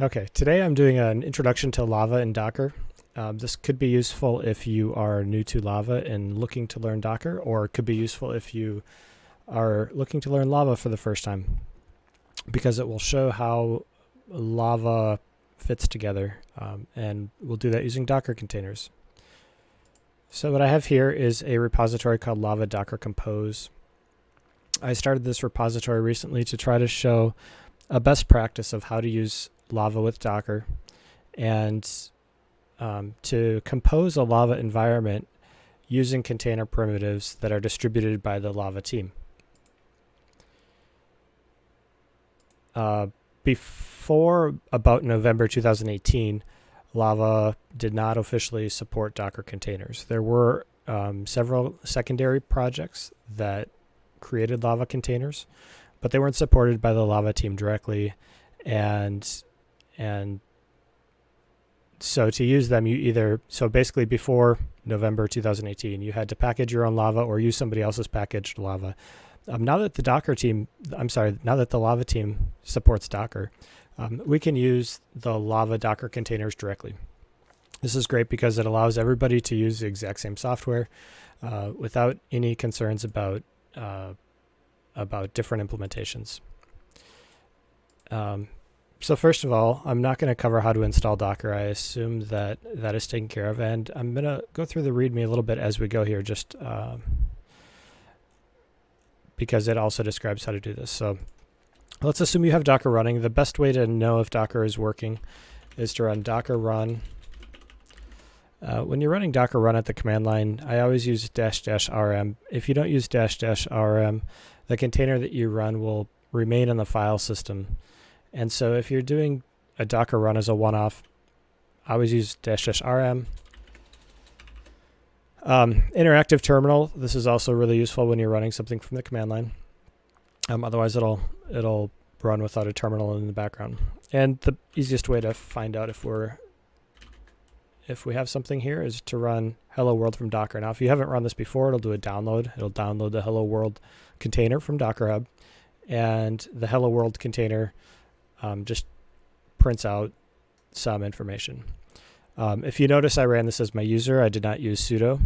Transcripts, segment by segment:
Okay, today I'm doing an introduction to Lava and Docker. Um, this could be useful if you are new to Lava and looking to learn Docker, or it could be useful if you are looking to learn Lava for the first time, because it will show how Lava fits together, um, and we'll do that using Docker containers. So what I have here is a repository called Lava Docker Compose. I started this repository recently to try to show a best practice of how to use Lava with Docker and um, to compose a Lava environment using container primitives that are distributed by the Lava team. Uh, before about November 2018, Lava did not officially support Docker containers. There were um, several secondary projects that created Lava containers, but they weren't supported by the Lava team directly. And and so to use them, you either, so basically before November 2018, you had to package your own Lava or use somebody else's packaged Lava. Um, now that the Docker team, I'm sorry, now that the Lava team supports Docker, um, we can use the Lava Docker containers directly. This is great because it allows everybody to use the exact same software uh, without any concerns about uh, about different implementations. Um, so first of all, I'm not going to cover how to install Docker. I assume that that is taken care of. And I'm going to go through the README a little bit as we go here, just uh, because it also describes how to do this. So let's assume you have Docker running. The best way to know if Docker is working is to run docker run. Uh, when you're running docker run at the command line, I always use dash dash rm. If you don't use dash dash rm, the container that you run will remain in the file system. And so if you're doing a Docker run as a one-off, I always use dash dash rm. Um, interactive terminal. This is also really useful when you're running something from the command line. Um, otherwise, it'll it'll run without a terminal in the background. And the easiest way to find out if we're if we have something here is to run hello world from Docker. Now, if you haven't run this before, it'll do a download. It'll download the hello world container from Docker Hub, and the hello world container um, just prints out some information. Um, if you notice I ran this as my user, I did not use sudo.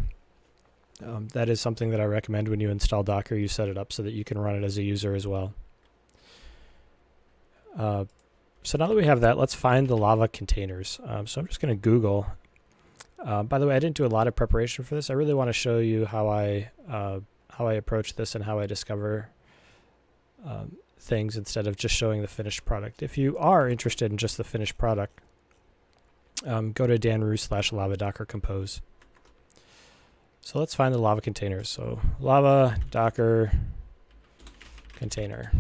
Um, that is something that I recommend when you install Docker, you set it up so that you can run it as a user as well. Uh, so now that we have that, let's find the Lava containers. Um, so I'm just going to Google. Uh, by the way, I didn't do a lot of preparation for this. I really want to show you how I uh, how I approach this and how I discover um, things instead of just showing the finished product. If you are interested in just the finished product, um, go to danrue slash lava docker compose. So let's find the lava containers. So lava docker container.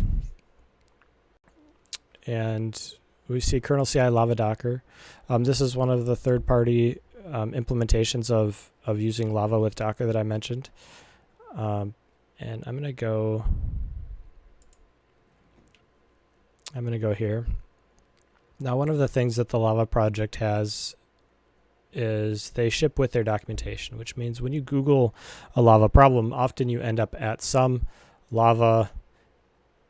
And we see kernel CI lava docker. Um, this is one of the third party um, implementations of, of using lava with docker that I mentioned. Um, and I'm going to go I'm going to go here. Now, one of the things that the Lava project has is they ship with their documentation, which means when you Google a Lava problem, often you end up at some Lava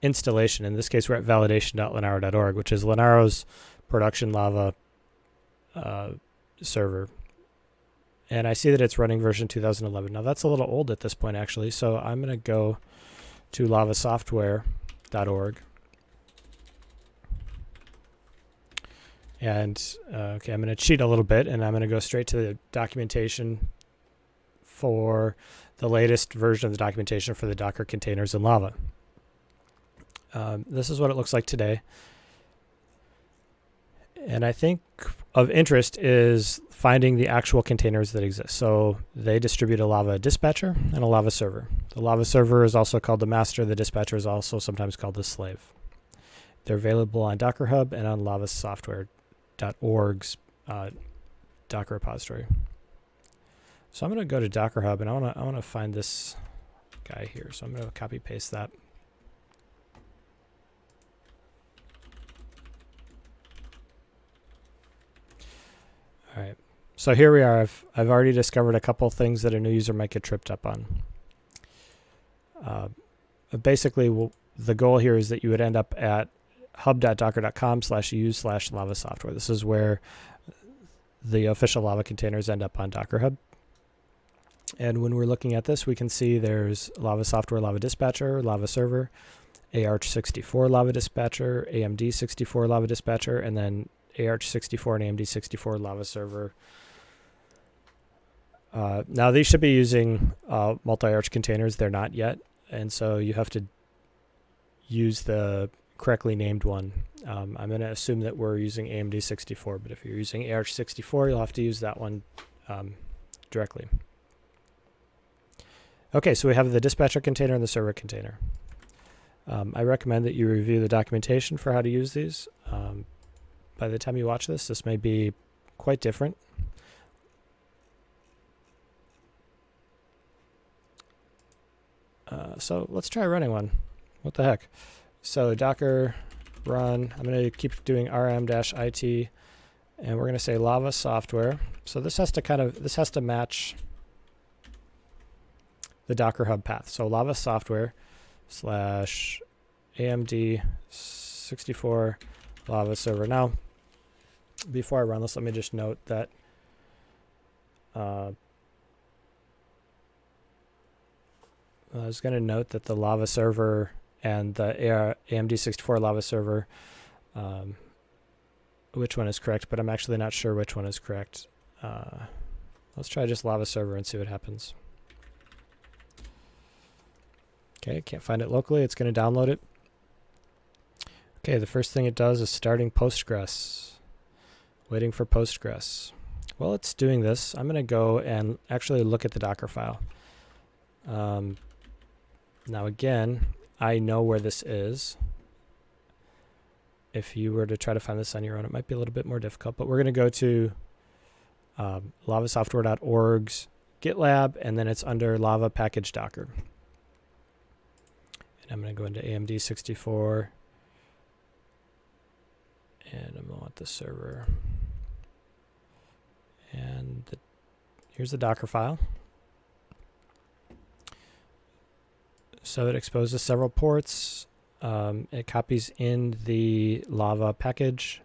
installation. In this case, we're at validation.linaro.org, which is Linaro's production Lava uh, server. And I see that it's running version 2011. Now, that's a little old at this point, actually, so I'm going to go to lavasoftware.org And uh, okay, I'm going to cheat a little bit and I'm going to go straight to the documentation for the latest version of the documentation for the Docker containers in Lava. Um, this is what it looks like today. And I think of interest is finding the actual containers that exist. So they distribute a Lava dispatcher and a Lava server. The Lava server is also called the master. The dispatcher is also sometimes called the slave. They're available on Docker Hub and on Lava software org's uh, Docker repository. So I'm going to go to Docker Hub and I want to I want to find this guy here. So I'm going to copy paste that. All right. So here we are. I've I've already discovered a couple things that a new user might get tripped up on. Uh, basically, the goal here is that you would end up at hub.docker.com slash use slash lava software. This is where the official lava containers end up on Docker Hub. And when we're looking at this, we can see there's Lava Software, Lava Dispatcher, Lava Server, AArch64 Lava Dispatcher, AMD64 Lava Dispatcher, and then AArch64 and AMD64 Lava Server. Uh, now these should be using uh, multi-arch containers. They're not yet, and so you have to use the correctly named one. Um, I'm going to assume that we're using AMD64, but if you're using AArch64, you'll have to use that one um, directly. Okay, so we have the dispatcher container and the server container. Um, I recommend that you review the documentation for how to use these. Um, by the time you watch this, this may be quite different. Uh, so let's try running one. What the heck? So docker run, I'm going to keep doing rm-it, and we're going to say lava software. So this has to kind of, this has to match the Docker Hub path. So lava software slash AMD 64 lava server. Now, before I run this, let me just note that uh, I was going to note that the lava server and the AMD 64 lava server, um, which one is correct, but I'm actually not sure which one is correct. Uh, let's try just lava server and see what happens. Okay, can't find it locally. It's going to download it. Okay, the first thing it does is starting Postgres. Waiting for Postgres. While it's doing this. I'm going to go and actually look at the Docker file. Um, now again, I know where this is. If you were to try to find this on your own, it might be a little bit more difficult, but we're going to go to um, lavasoftware.org's GitLab, and then it's under Lava Package Docker. And I'm going to go into AMD 64. And I'm going to want the server. And the, here's the Docker file. So it exposes several ports. Um, it copies in the Lava package.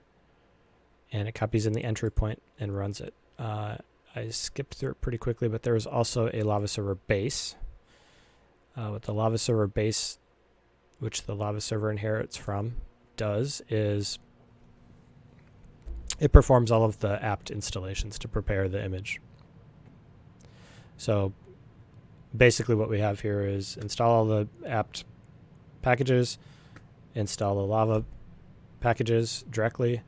And it copies in the entry point and runs it. Uh, I skipped through it pretty quickly, but there is also a Lava server base. Uh, what the Lava server base which the Lava server inherits from, does is it performs all of the apt installations to prepare the image. So basically what we have here is install all the apt packages, install the Lava packages directly,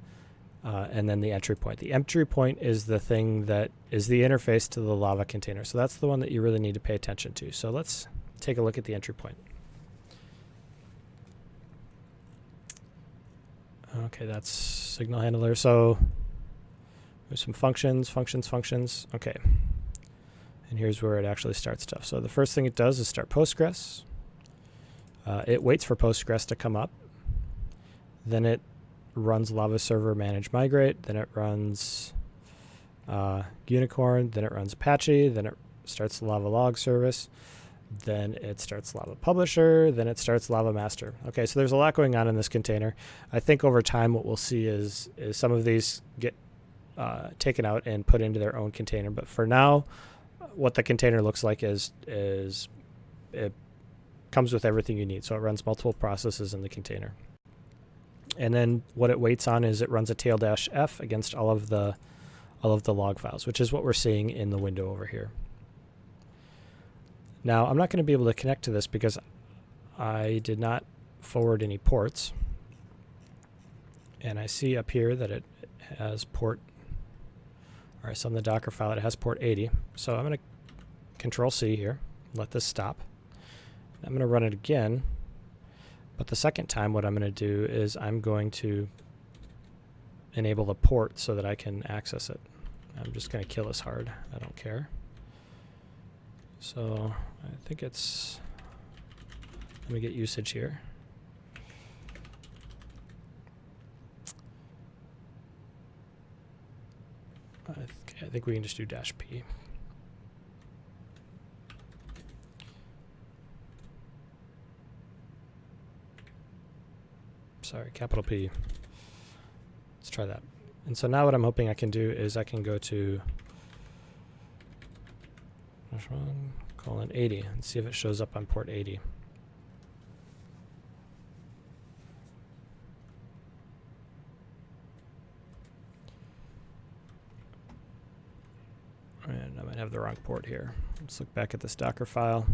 uh, and then the entry point. The entry point is the thing that is the interface to the Lava container. So that's the one that you really need to pay attention to. So let's take a look at the entry point. Okay, that's signal handler. So there's some functions, functions, functions. Okay. And here's where it actually starts stuff. So the first thing it does is start Postgres. Uh, it waits for Postgres to come up. Then it runs Lava Server manage migrate. Then it runs uh, Unicorn. Then it runs Apache. Then it starts Lava log service then it starts Lava Publisher, then it starts Lava Master. Okay, so there's a lot going on in this container. I think over time what we'll see is, is some of these get uh, taken out and put into their own container. But for now, what the container looks like is, is it comes with everything you need. So it runs multiple processes in the container. And then what it waits on is it runs a tail dash F against all of the all of the log files, which is what we're seeing in the window over here. Now, I'm not going to be able to connect to this because I did not forward any ports. And I see up here that it has port, or in the Docker file, it has port 80. So I'm going to control C here, let this stop. I'm going to run it again. But the second time what I'm going to do is I'm going to enable the port so that I can access it. I'm just going to kill this hard. I don't care. So I think it's, let me get usage here. I, th I think we can just do dash P. sorry, capital P. Let's try that. And so now what I'm hoping I can do is I can go to colon 80 and see if it shows up on port 80. And I might have the wrong port here. Let's look back at this Docker file.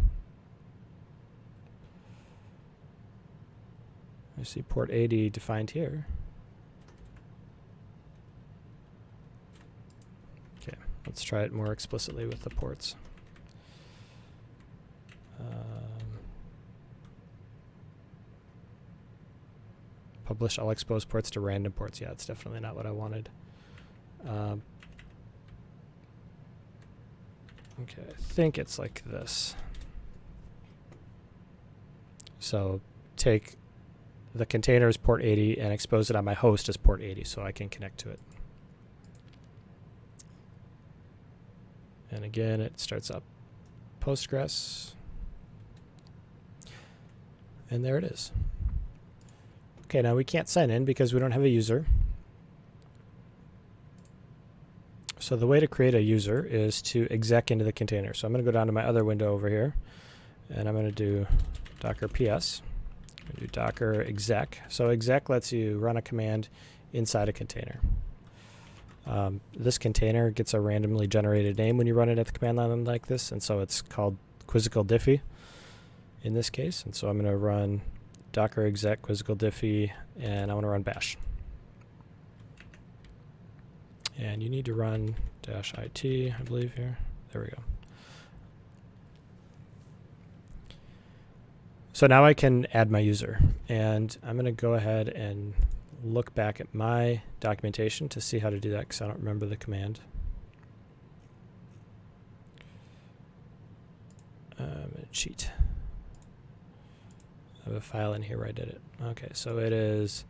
I see port 80 defined here. Okay, let's try it more explicitly with the ports. Um, publish all exposed ports to random ports. Yeah, it's definitely not what I wanted. Um, okay, I think it's like this. So take the container as port 80 and expose it on my host as port 80 so I can connect to it. And again, it starts up Postgres. And there it is. Okay, now we can't sign in because we don't have a user. So the way to create a user is to exec into the container. So I'm going to go down to my other window over here, and I'm going to do docker ps do docker exec. So exec lets you run a command inside a container. Um, this container gets a randomly generated name when you run it at the command line like this, and so it's called Quizzical diffy in this case. And so I'm going to run docker exec Quizzical diffy, and I want to run bash. And you need to run dash it, I believe here. There we go. So now I can add my user and I'm going to go ahead and look back at my documentation to see how to do that because I don't remember the command. Um, cheat. I have a file in here where I did it. Okay, so it is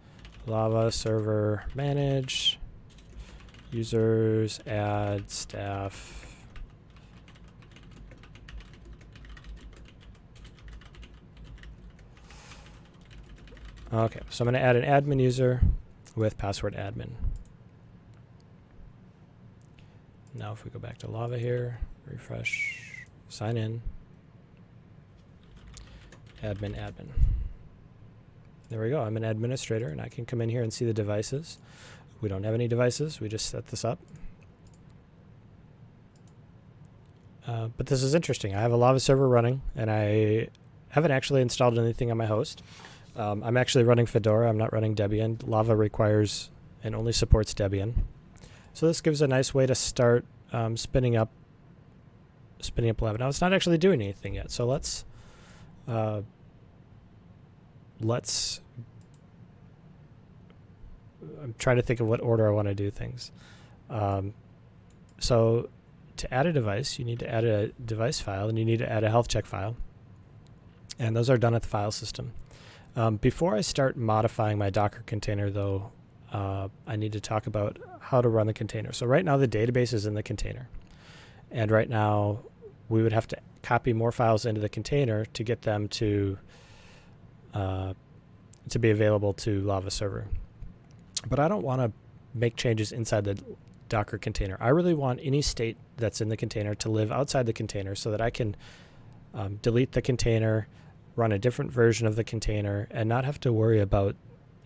lava server manage users add staff Okay, so I'm going to add an admin user with password admin. Now if we go back to Lava here, refresh, sign in, admin admin. There we go, I'm an administrator and I can come in here and see the devices. We don't have any devices, we just set this up. Uh, but this is interesting. I have a Lava server running and I haven't actually installed anything on my host. Um, I'm actually running Fedora. I'm not running Debian. Lava requires and only supports Debian. So this gives a nice way to start um, spinning up spinning up Lava. Now it's not actually doing anything yet. So let's uh, let's I'm trying to think of what order I want to do things. Um, so to add a device, you need to add a device file and you need to add a health check file. And those are done at the file system. Um, before I start modifying my Docker container, though, uh, I need to talk about how to run the container. So right now the database is in the container. And right now we would have to copy more files into the container to get them to uh, to be available to Lava server. But I don't want to make changes inside the Docker container. I really want any state that's in the container to live outside the container so that I can um, delete the container, run a different version of the container and not have to worry about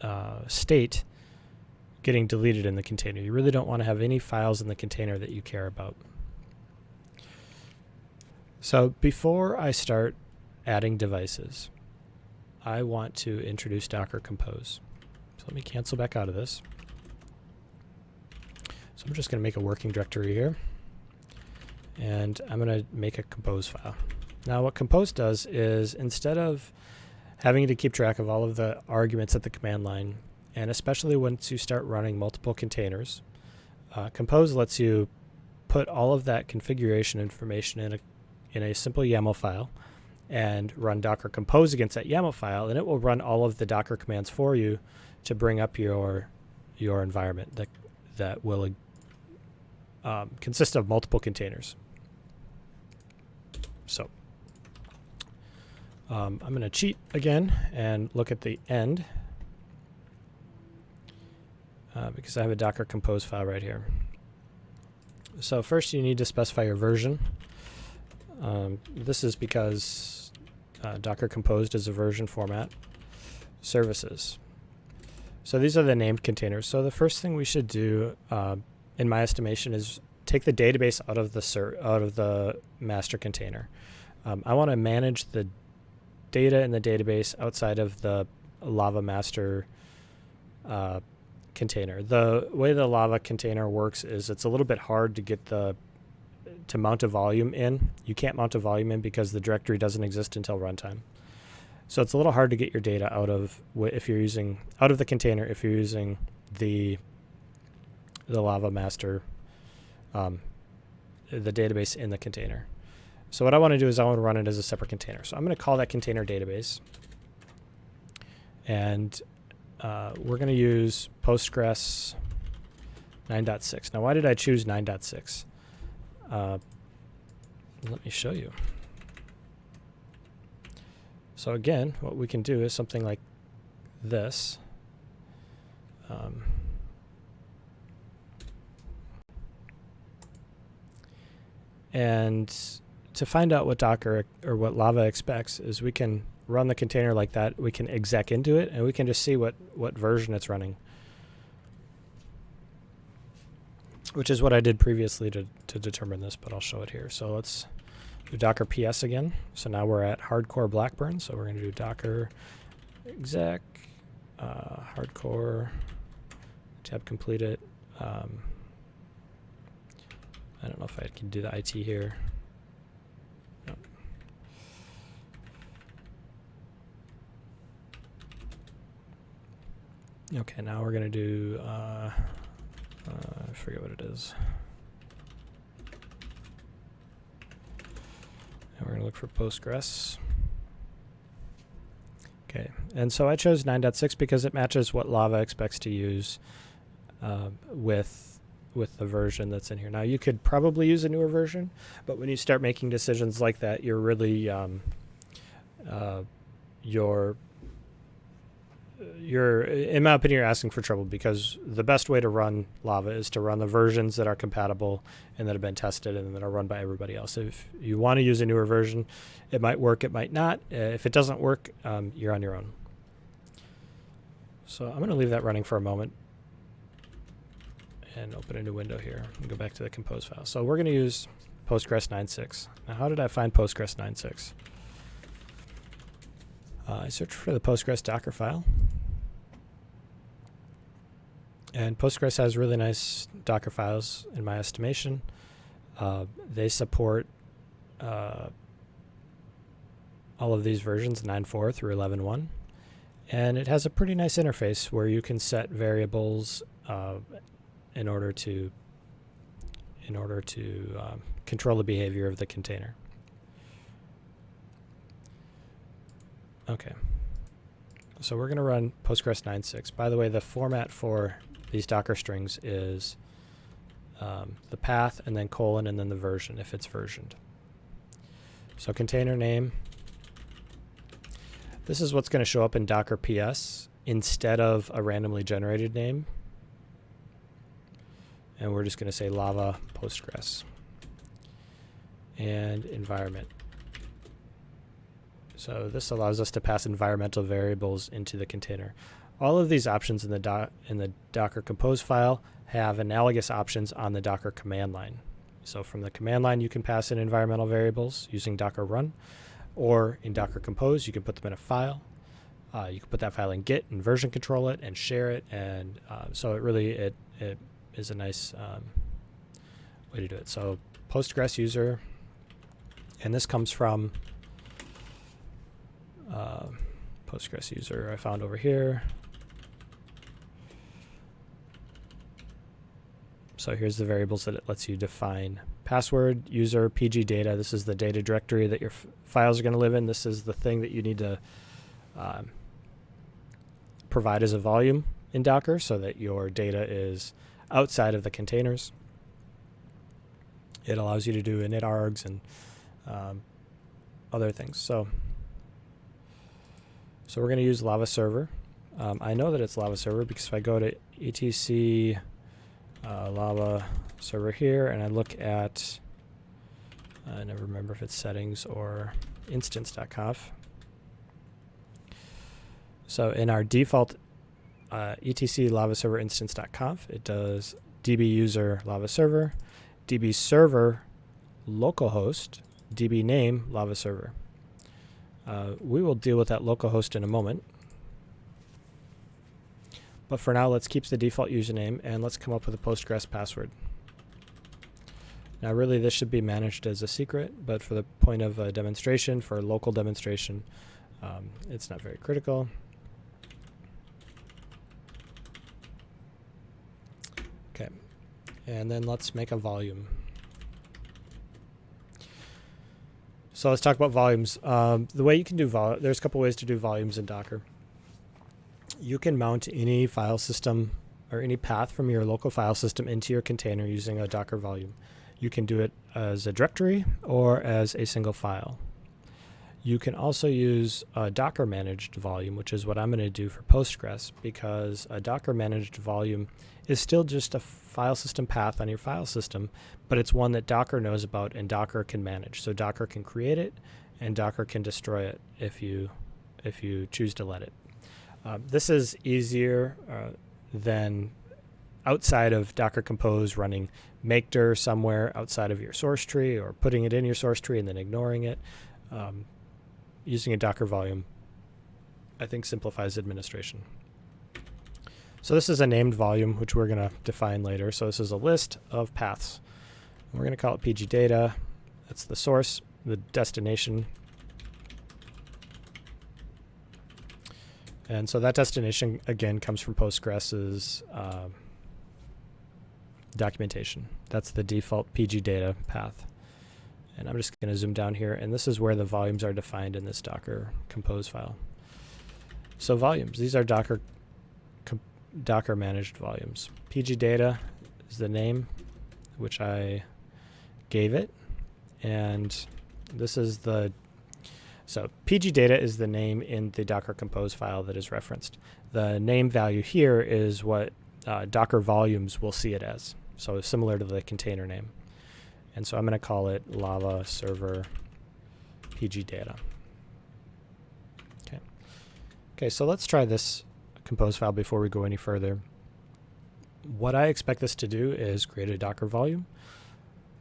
uh, state getting deleted in the container. You really don't want to have any files in the container that you care about. So before I start adding devices, I want to introduce Docker Compose. So let me cancel back out of this. So I'm just going to make a working directory here. And I'm going to make a compose file. Now what compose does is instead of having to keep track of all of the arguments at the command line, and especially once you start running multiple containers, uh, compose lets you put all of that configuration information in a, in a simple YAML file and run docker compose against that YAML file, and it will run all of the docker commands for you to bring up your your environment that that will um, consist of multiple containers. So um, I'm going to cheat again and look at the end. uh, because I have a Docker compose file right here. So first you need to specify your version. Um, this is because uh, Docker Compose is a version format. Services. So these are the named containers. So the first thing we should do, uh, in my estimation, is take the database out of the out of the master container. Um, I want to manage the data in the database outside of the Lava master uh, container. The way the Lava container works is it's a little bit hard to get the to mount a volume in. You can't mount a volume in because the directory doesn't exist until runtime. So it's a little hard to get your data out of if you're using out of the container if you're using the the Lava master um, the database in the container. So what I want to do is I want to run it as a separate container. So I'm going to call that container database. And uh, we're going to use Postgres 9.6. Now, why did I choose 9.6? Uh, let me show you. So again, what we can do is something like this. Um, and to find out what Docker or what Lava expects is we can run the container like that. We can exec into it, and we can just see what, what version it's running. Which is what I did previously to, to determine this, but I'll show it here. So let's do Docker PS again. So now we're at hardcore Blackburn. So we're going to do Docker exec, uh, hardcore, tab complete it. Um, I don't know if I can do the IT here. Okay, now we're going to do, uh, uh, I forget what it is. And we're going to look for Postgres. Okay, and so I chose 9.6 because it matches what Lava expects to use uh, with with the version that's in here. Now you could probably use a newer version, but when you start making decisions like that, you're really um, uh, you're you're, in my opinion, you're asking for trouble because the best way to run Lava is to run the versions that are compatible and that have been tested and that are run by everybody else. If you want to use a newer version, it might work, it might not. Uh, if it doesn't work, um, you're on your own. So I'm going to leave that running for a moment and open a new window here and go back to the compose file. So we're going to use Postgres 9.6. Now, how did I find Postgres 9.6? Uh, I searched for the Postgres Docker file. And Postgres has really nice Docker files, in my estimation. Uh, they support uh, all of these versions, 9.4 through 11.1. And it has a pretty nice interface where you can set variables uh, in order to in order to um, control the behavior of the container. Okay. So we're going to run Postgres 9.6. By the way, the format for these Docker strings is um, the path and then colon and then the version if it's versioned. So container name. This is what's going to show up in Docker PS instead of a randomly generated name. And we're just going to say lava Postgres. And environment. So this allows us to pass environmental variables into the container. All of these options in the, in the Docker Compose file have analogous options on the Docker command line. So from the command line, you can pass in environmental variables using Docker run, or in Docker Compose, you can put them in a file. Uh, you can put that file in Git and version control it and share it, and uh, so it really it it is a nice um, way to do it. So Postgres user, and this comes from uh, Postgres user I found over here. So here's the variables that it lets you define. Password, user, PG data. This is the data directory that your files are going to live in. This is the thing that you need to um, provide as a volume in Docker so that your data is outside of the containers. It allows you to do init args and um, other things. So so we're going to use Lava Server. Um, I know that it's Lava Server because if I go to etc uh, lava server here and I look at I never remember if it's settings or instance.conf. So in our default uh, etc lava server instance.conf, it does db user lava server, db server localhost, db name lava server. Uh, we will deal with that localhost in a moment. But for now, let's keep the default username and let's come up with a Postgres password. Now really this should be managed as a secret, but for the point of a demonstration, for a local demonstration, um, it's not very critical. Okay, and then let's make a volume. So let's talk about volumes. Um, the way you can do vol there's a couple ways to do volumes in Docker. You can mount any file system or any path from your local file system into your container using a Docker volume. You can do it as a directory or as a single file. You can also use a Docker managed volume, which is what I'm going to do for Postgres, because a Docker managed volume is still just a file system path on your file system, but it's one that Docker knows about and Docker can manage. So Docker can create it and Docker can destroy it if you if you choose to let it. Uh, this is easier uh, than outside of Docker Compose running makedir somewhere outside of your source tree or putting it in your source tree and then ignoring it. Um, using a Docker volume, I think simplifies administration. So this is a named volume, which we're going to define later. So this is a list of paths. We're going to call it PG data. That's the source, the destination. And so that destination, again, comes from Postgres's uh, documentation. That's the default PG data path. And I'm just going to zoom down here, and this is where the volumes are defined in this Docker compose file. So volumes, these are Docker Docker managed volumes. PG data is the name which I gave it, and this is the so PG data is the name in the Docker compose file that is referenced. The name value here is what uh, Docker volumes will see it as. So similar to the container name. And so I'm going to call it lava server pg data. Okay. Okay, so let's try this compose file before we go any further. What I expect this to do is create a Docker volume,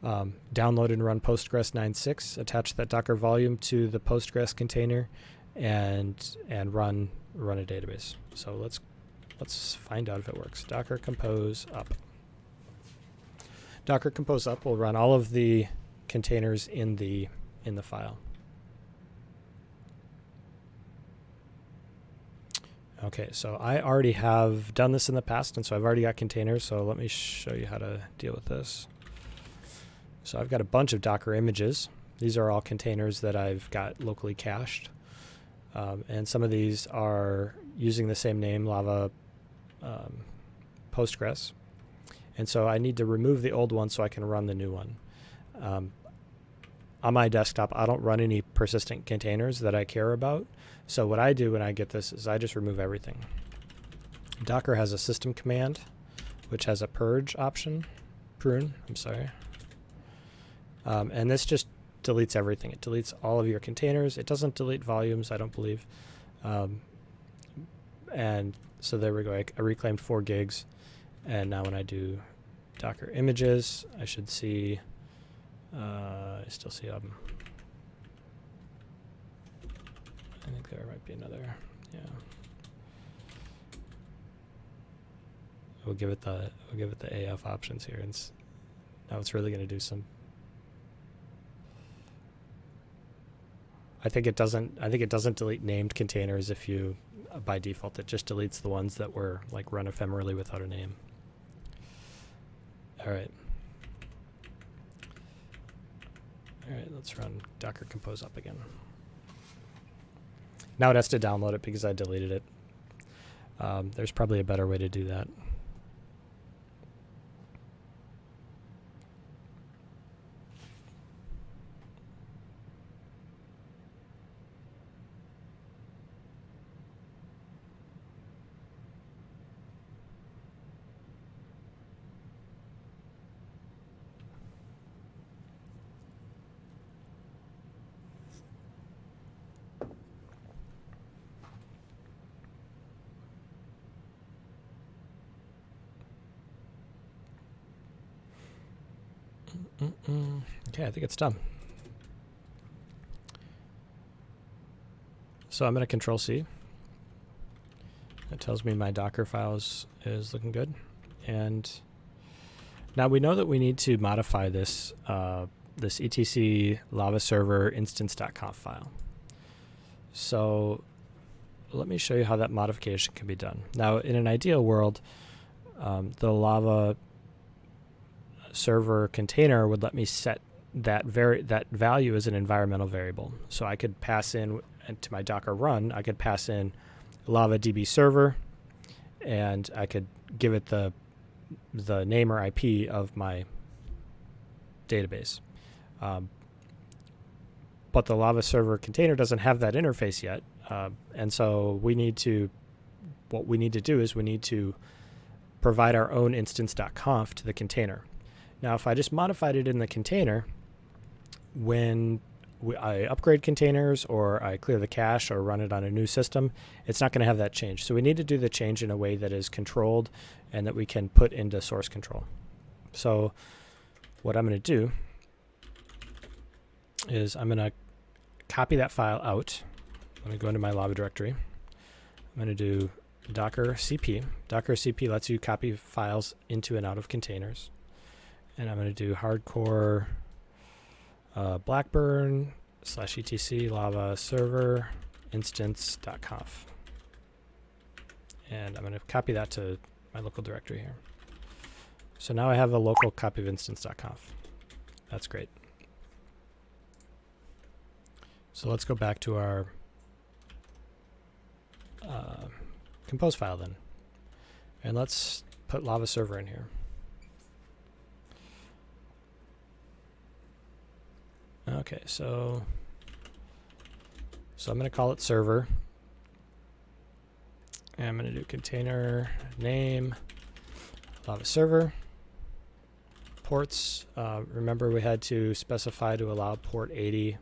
um, download and run Postgres 9.6, attach that Docker volume to the Postgres container, and and run run a database. So let's let's find out if it works. Docker compose up. Docker Compose up will run all of the containers in the in the file. Okay, so I already have done this in the past, and so I've already got containers, so let me show you how to deal with this. So I've got a bunch of Docker images. These are all containers that I've got locally cached. Um, and some of these are using the same name, Lava um, Postgres. And so I need to remove the old one so I can run the new one. Um, on my desktop, I don't run any persistent containers that I care about. So what I do when I get this is I just remove everything. Docker has a system command, which has a purge option, prune, I'm sorry. Um, and this just deletes everything. It deletes all of your containers. It doesn't delete volumes, I don't believe. Um, and so there we go. I, I reclaimed four gigs. And now when I do Docker images, I should see, uh, I still see them. I think there might be another, yeah. We'll give it the, we'll give it the AF options here. And now it's really going to do some I think it doesn't. I think it doesn't delete named containers if you, uh, by default, it just deletes the ones that were like run ephemerally without a name. All right. All right, let's run Docker Compose up again. Now it has to download it because I deleted it. Um, there's probably a better way to do that. Okay, I think it's done. So I'm going to Control C. That tells me my Docker files is looking good. And now we know that we need to modify this uh, this etc lava server instance.conf file. So let me show you how that modification can be done. Now, in an ideal world, um, the lava server container would let me set that very that value is an environmental variable. So I could pass in to my Docker run, I could pass in Lava DB server, and I could give it the the name or IP of my database. Um, but the Lava server container doesn't have that interface yet, uh, and so we need to. What we need to do is we need to provide our own instance.conf to the container. Now, if I just modified it in the container, when I upgrade containers or I clear the cache or run it on a new system, it's not going to have that change. So we need to do the change in a way that is controlled and that we can put into source control. So what I'm going to do is I'm going to copy that file out. Let me go into my lava directory. I'm going to do docker cp. Docker cp lets you copy files into and out of containers. And I'm going to do hardcore uh, blackburn slash etc lava server instance.conf. And I'm going to copy that to my local directory here. So now I have a local copy of instance.conf. That's great. So let's go back to our uh, compose file then. And let's put lava server in here. Okay, so so I'm going to call it server. And I'm going to do container name lava server ports. Uh, remember we had to specify to allow port 80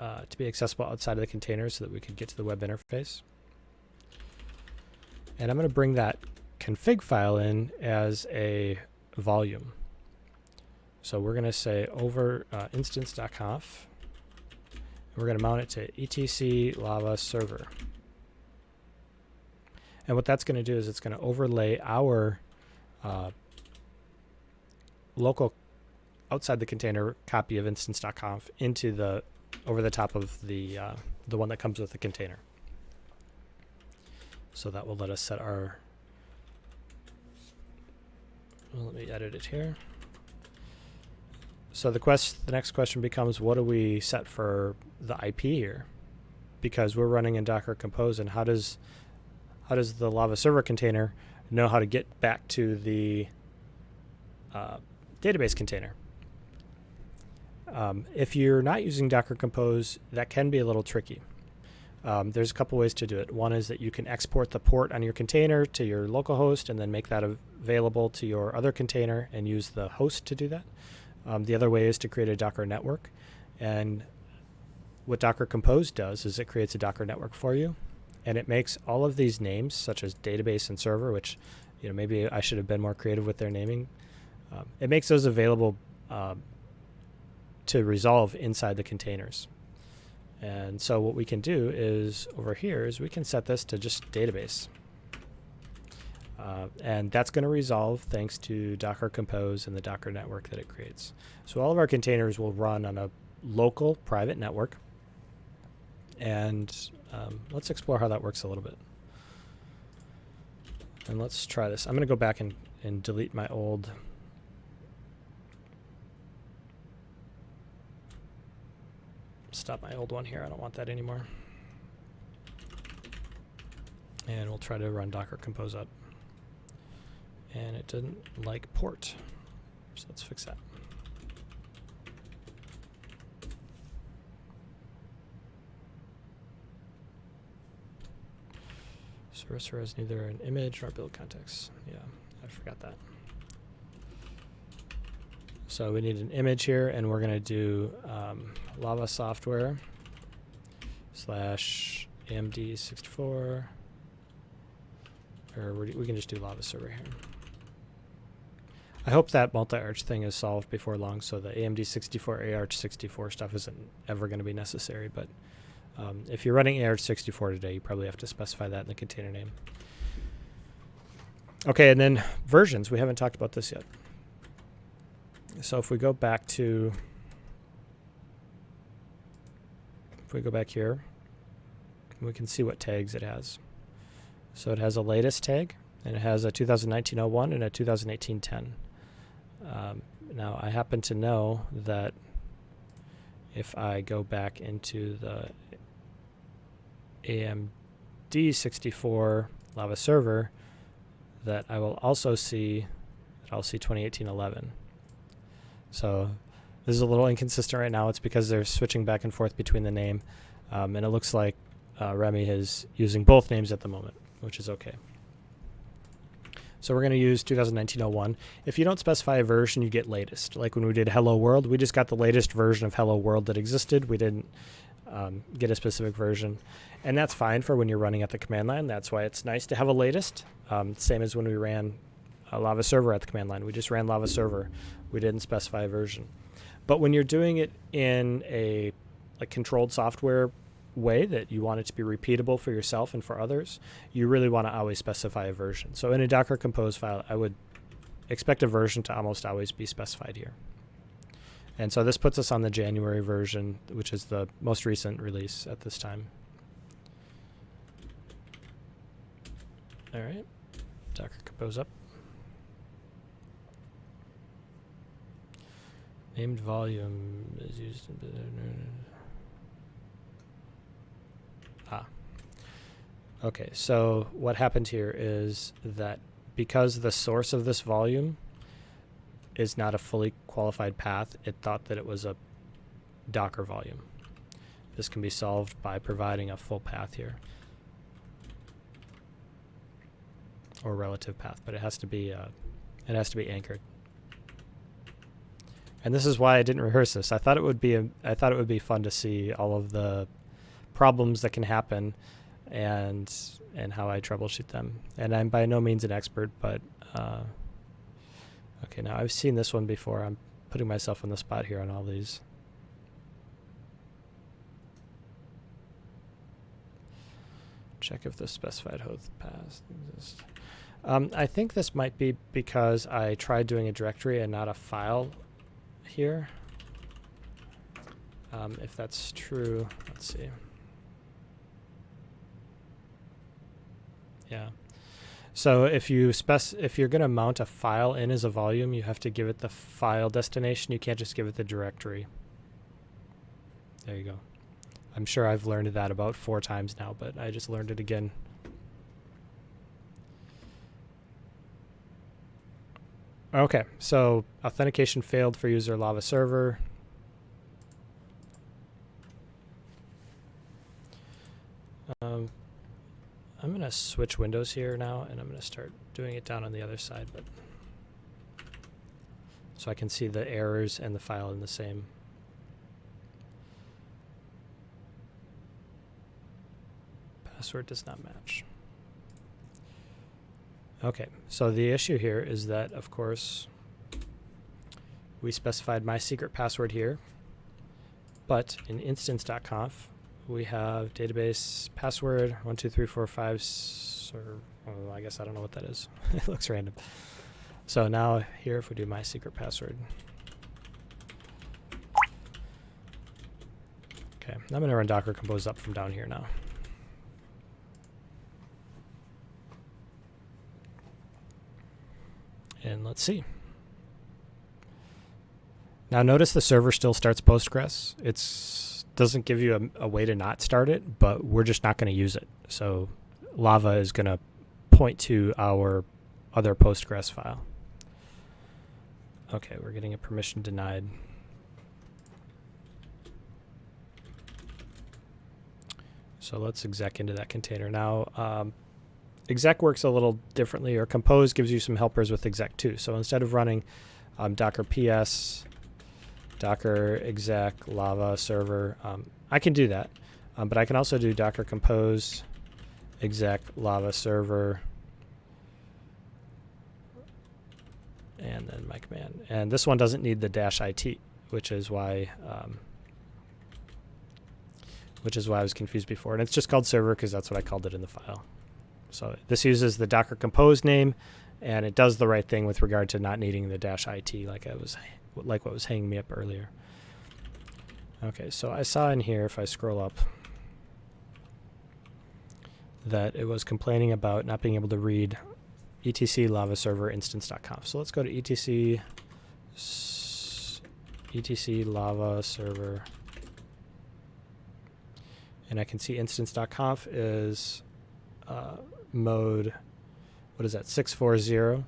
uh, to be accessible outside of the container so that we could get to the web interface. And I'm going to bring that config file in as a volume. So we're going to say over uh, instance.conf. We're going to mount it to etc lava server. And what that's going to do is it's going to overlay our uh, local outside the container copy of instance.conf into the over the top of the uh, the one that comes with the container. So that will let us set our. Well, let me edit it here. So the quest, the next question becomes, what do we set for the IP here? Because we're running in Docker Compose, and how does how does the Lava server container know how to get back to the uh, database container? Um, if you're not using Docker Compose, that can be a little tricky. Um, there's a couple ways to do it. One is that you can export the port on your container to your localhost and then make that available to your other container and use the host to do that. Um, the other way is to create a Docker network. And what Docker Compose does is it creates a Docker network for you. And it makes all of these names, such as database and server, which you know maybe I should have been more creative with their naming. Um, it makes those available um, to resolve inside the containers. And so what we can do is over here is we can set this to just database. Uh, and that's going to resolve thanks to Docker Compose and the Docker network that it creates. So all of our containers will run on a local private network. And um, let's explore how that works a little bit. And let's try this. I'm going to go back and, and delete my old stop my old one here. I don't want that anymore. And we'll try to run Docker Compose up and it didn't like port. So let's fix that. Sorcerer has neither an image nor build context. Yeah, I forgot that. So we need an image here, and we're going to do um, Lava Software slash AMD64, or we can just do Lava Server here. I hope that multi-arch thing is solved before long, so the AMD 64 AArch64 stuff isn't ever going to be necessary. But um, if you're running AArch64 today, you probably have to specify that in the container name. Okay, and then versions. We haven't talked about this yet. So if we go back to, if we go back here, we can see what tags it has. So it has a latest tag, and it has a 2019-01 and a 2018-10. Um, now I happen to know that if I go back into the AMD 64 Lava server, that I will also see that I'll see 2018-11. So this is a little inconsistent right now. It's because they're switching back and forth between the name, um, and it looks like uh, Remi is using both names at the moment, which is okay. So we're going to use 2019-01. If you don't specify a version, you get latest. Like when we did Hello World, we just got the latest version of Hello World that existed. We didn't um, get a specific version. And that's fine for when you're running at the command line. That's why it's nice to have a latest. Um, same as when we ran a Lava server at the command line. We just ran Lava server. We didn't specify a version. But when you're doing it in a like controlled software way that you want it to be repeatable for yourself and for others, you really want to always specify a version. So in a Docker Compose file, I would expect a version to almost always be specified here. And so this puts us on the January version, which is the most recent release at this time. All right, Docker Compose up. Named volume is used in Ah. Okay, so what happened here is that because the source of this volume is not a fully qualified path, it thought that it was a Docker volume. This can be solved by providing a full path here. Or relative path, but it has to be uh, it has to be anchored. And this is why I didn't rehearse this. I thought it would be a, I thought it would be fun to see all of the problems that can happen and and how I troubleshoot them. And I'm by no means an expert, but uh, okay, now I've seen this one before. I'm putting myself on the spot here on all these. Check if the specified host path exists. Um, I think this might be because I tried doing a directory and not a file here. Um, if that's true, let's see. Yeah. So if you spec if you're going to mount a file in as a volume, you have to give it the file destination. You can't just give it the directory. There you go. I'm sure I've learned that about four times now, but I just learned it again. Okay, so authentication failed for user Lava server. Um, I'm going to switch windows here now, and I'm going to start doing it down on the other side, but so I can see the errors and the file in the same. Password does not match. Okay, so the issue here is that, of course, we specified my secret password here, but in instance.conf, we have database password one two three four five or well, I guess I don't know what that is. it looks random. So now here, if we do my secret password. Okay, I'm going to run Docker Compose up from down here now. And let's see. Now notice the server still starts Postgres. It's doesn't give you a, a way to not start it, but we're just not going to use it. So Lava is going to point to our other Postgres file. Okay, we're getting a permission denied. So let's exec into that container. Now, um, exec works a little differently, or compose gives you some helpers with exec too. So instead of running um, docker ps docker exec lava server. Um, I can do that, um, but I can also do docker compose exec lava server and then my command. And this one doesn't need the dash it, which is why um, which is why I was confused before. And it's just called server because that's what I called it in the file. So this uses the Docker Compose name, and it does the right thing with regard to not needing the dash it like I was like what was hanging me up earlier. Okay, so I saw in here if I scroll up that it was complaining about not being able to read etc lava server instance.conf. So let's go to etc etc lava server and I can see instance.conf is uh, mode, what is that, 640,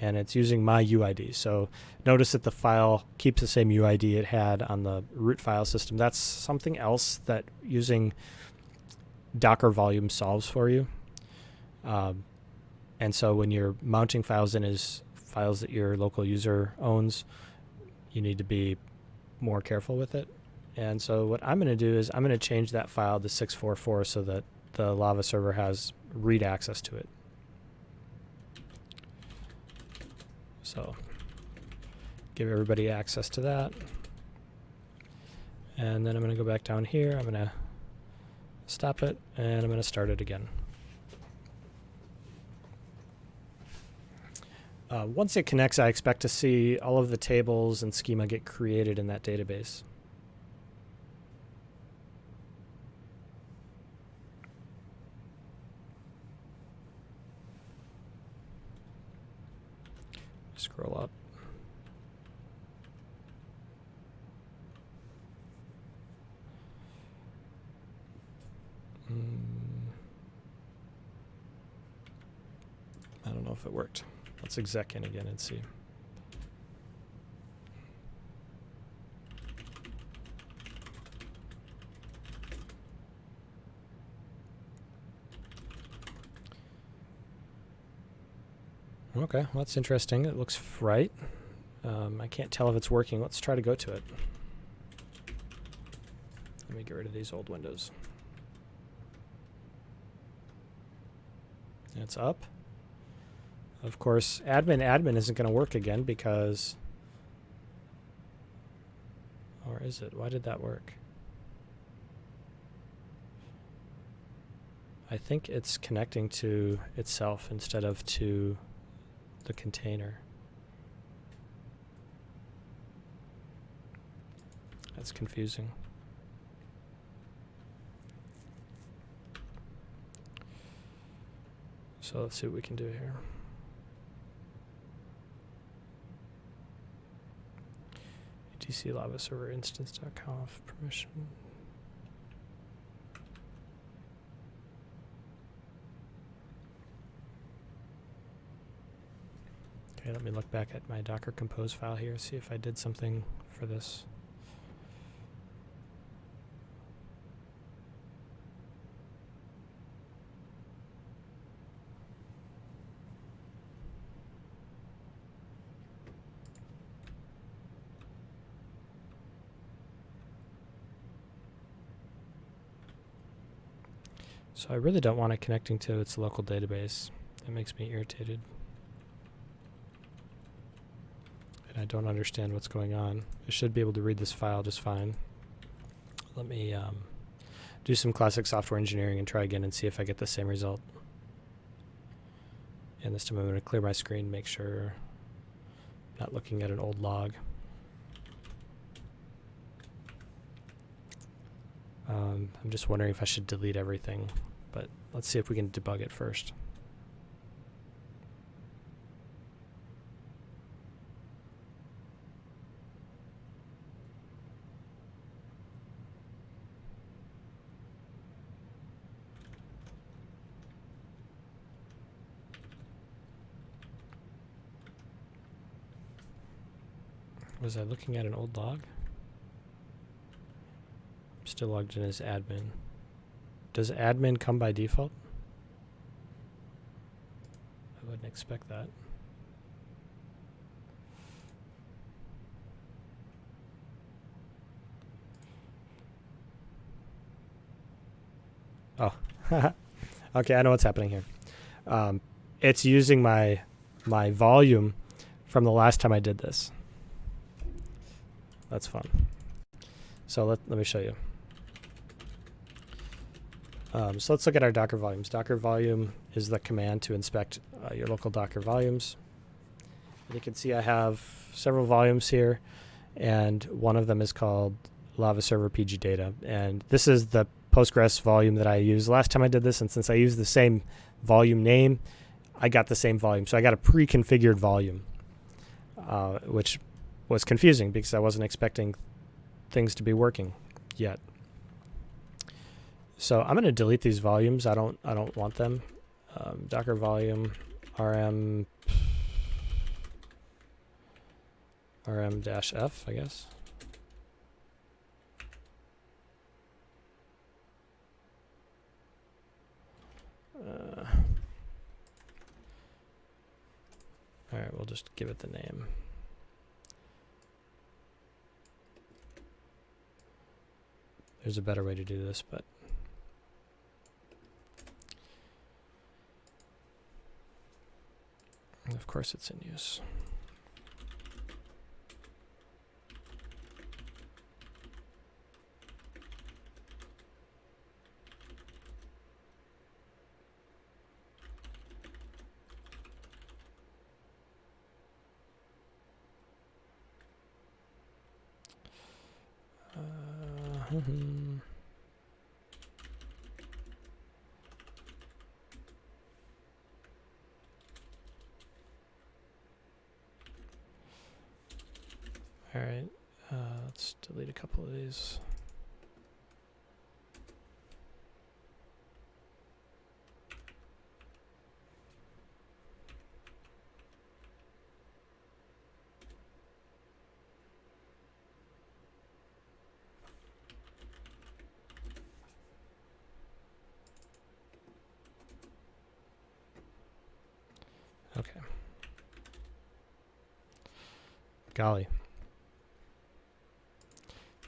and it's using my UID. So notice that the file keeps the same UID it had on the root file system. That's something else that using Docker volume solves for you. Um, and so when you're mounting files in as files that your local user owns, you need to be more careful with it. And so what I'm going to do is I'm going to change that file to 644 so that the Lava server has read access to it. So give everybody access to that. And then I'm going to go back down here. I'm going to stop it, and I'm going to start it again. Uh, once it connects, I expect to see all of the tables and schema get created in that database. Scroll up. Mm. I don't know if it worked. Let's exec in again and see. Okay, well, that's interesting. It looks right. Um, I can't tell if it's working. Let's try to go to it. Let me get rid of these old windows. It's up. Of course, admin admin isn't going to work again because... Or is it? Why did that work? I think it's connecting to itself instead of to the container. That's confusing. So let's see what we can do here. etc lava server instance.conf permission. Okay, let me look back at my Docker Compose file here, see if I did something for this. So I really don't want it connecting to its local database. That makes me irritated. And I don't understand what's going on. I should be able to read this file just fine. Let me um, do some classic software engineering and try again and see if I get the same result. And this time I'm going to clear my screen, make sure I'm not looking at an old log. Um, I'm just wondering if I should delete everything, but let's see if we can debug it first. Was I looking at an old log? I'm still logged in as admin. Does admin come by default? I wouldn't expect that. Oh, okay, I know what's happening here. Um, it's using my my volume from the last time I did this. That's fun. So let, let me show you. Um, so let's look at our Docker volumes. Docker volume is the command to inspect uh, your local Docker volumes. And you can see I have several volumes here, and one of them is called Lava Server PG Data. And this is the Postgres volume that I used last time I did this, and since I used the same volume name, I got the same volume. So I got a pre-configured volume, uh, which was confusing because I wasn't expecting things to be working yet. So I'm going to delete these volumes. I don't I don't want them. Um, Docker volume rm rm dash f I guess. Uh, all right, we'll just give it the name. There's a better way to do this, but of course it's in use. All right, uh, let's delete a couple of these. Okay. Golly.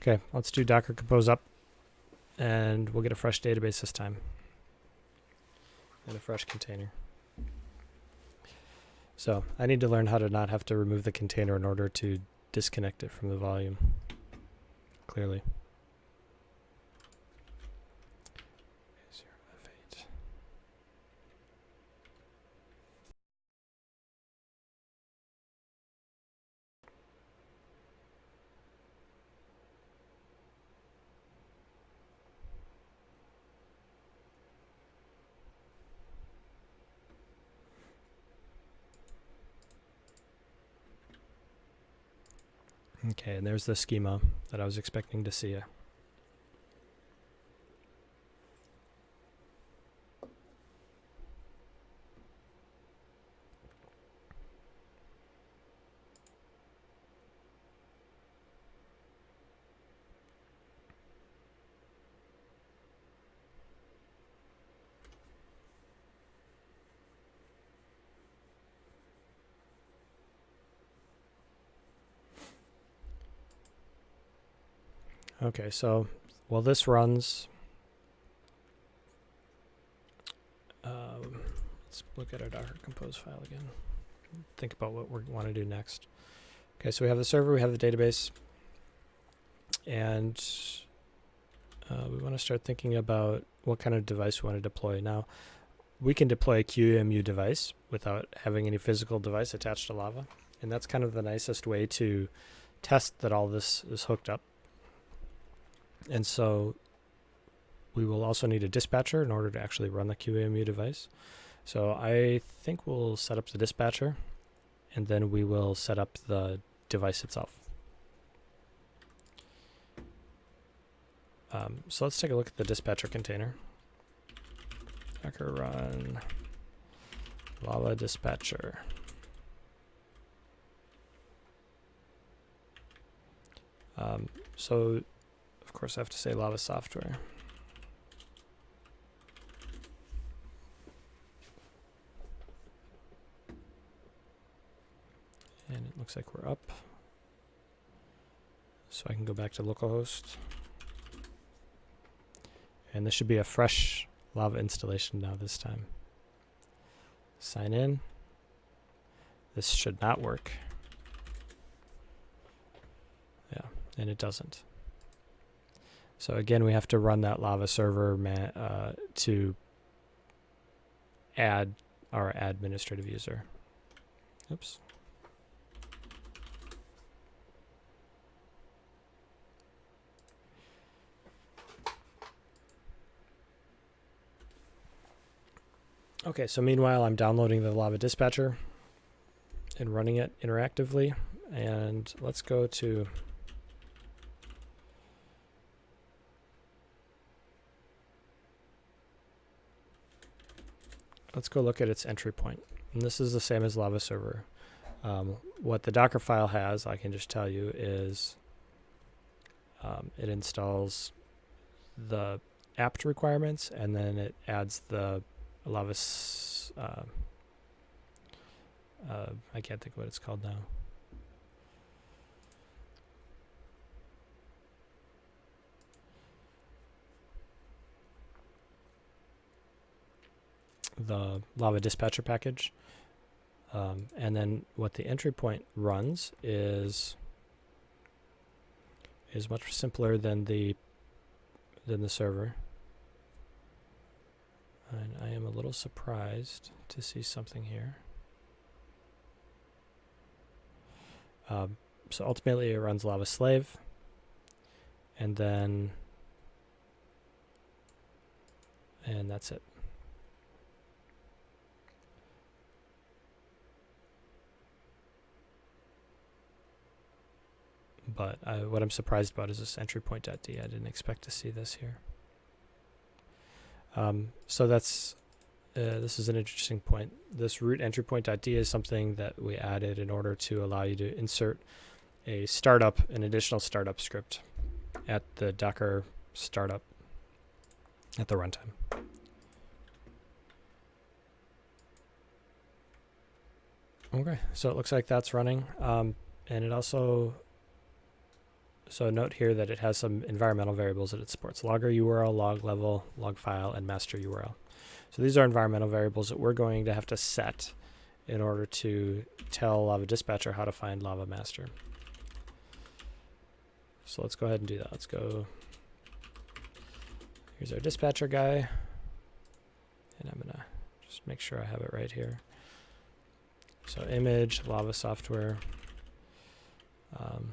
Okay, let's do docker compose up and we'll get a fresh database this time and a fresh container. So I need to learn how to not have to remove the container in order to disconnect it from the volume, clearly. Okay, and there's the schema that I was expecting to see. Okay, so while this runs, um, let's look at our Docker Compose file again. Think about what we want to do next. Okay, so we have the server, we have the database, and uh, we want to start thinking about what kind of device we want to deploy. Now, we can deploy a QEMU device without having any physical device attached to Lava, and that's kind of the nicest way to test that all this is hooked up. And so we will also need a dispatcher in order to actually run the QEMU device. So I think we'll set up the dispatcher and then we will set up the device itself. Um, so let's take a look at the dispatcher container. Docker run lava dispatcher. Um, so of course, I have to say Lava Software. And it looks like we're up. So I can go back to localhost. And this should be a fresh Lava installation now this time. Sign in. This should not work. Yeah, and it doesn't. So again, we have to run that Lava server uh, to add our administrative user. Oops. Okay, so meanwhile, I'm downloading the Lava Dispatcher and running it interactively. And let's go to let's go look at its entry point. And this is the same as Lava Server. Um, what the Docker file has, I can just tell you, is um, it installs the apt requirements and then it adds the Lava. Uh, uh, I can't think of what it's called now. The Lava dispatcher package. Um, and then what the entry point runs is is much simpler than the than the server. And I am a little surprised to see something here. Um, so ultimately it runs Lava Slave. And then, and that's it. But uh, what I'm surprised about is this entry point.d. I didn't expect to see this here. Um, so that's uh, this is an interesting point. This root entry point.d is something that we added in order to allow you to insert a startup, an additional startup script at the Docker startup at the runtime. Okay, so it looks like that's running. Um, and it also so note here that it has some environmental variables that it supports. Logger URL, log level, log file, and master URL. So these are environmental variables that we're going to have to set in order to tell Lava Dispatcher how to find Lava Master. So let's go ahead and do that. Let's go. Here's our dispatcher guy. And I'm to just make sure I have it right here. So image, Lava software. Um,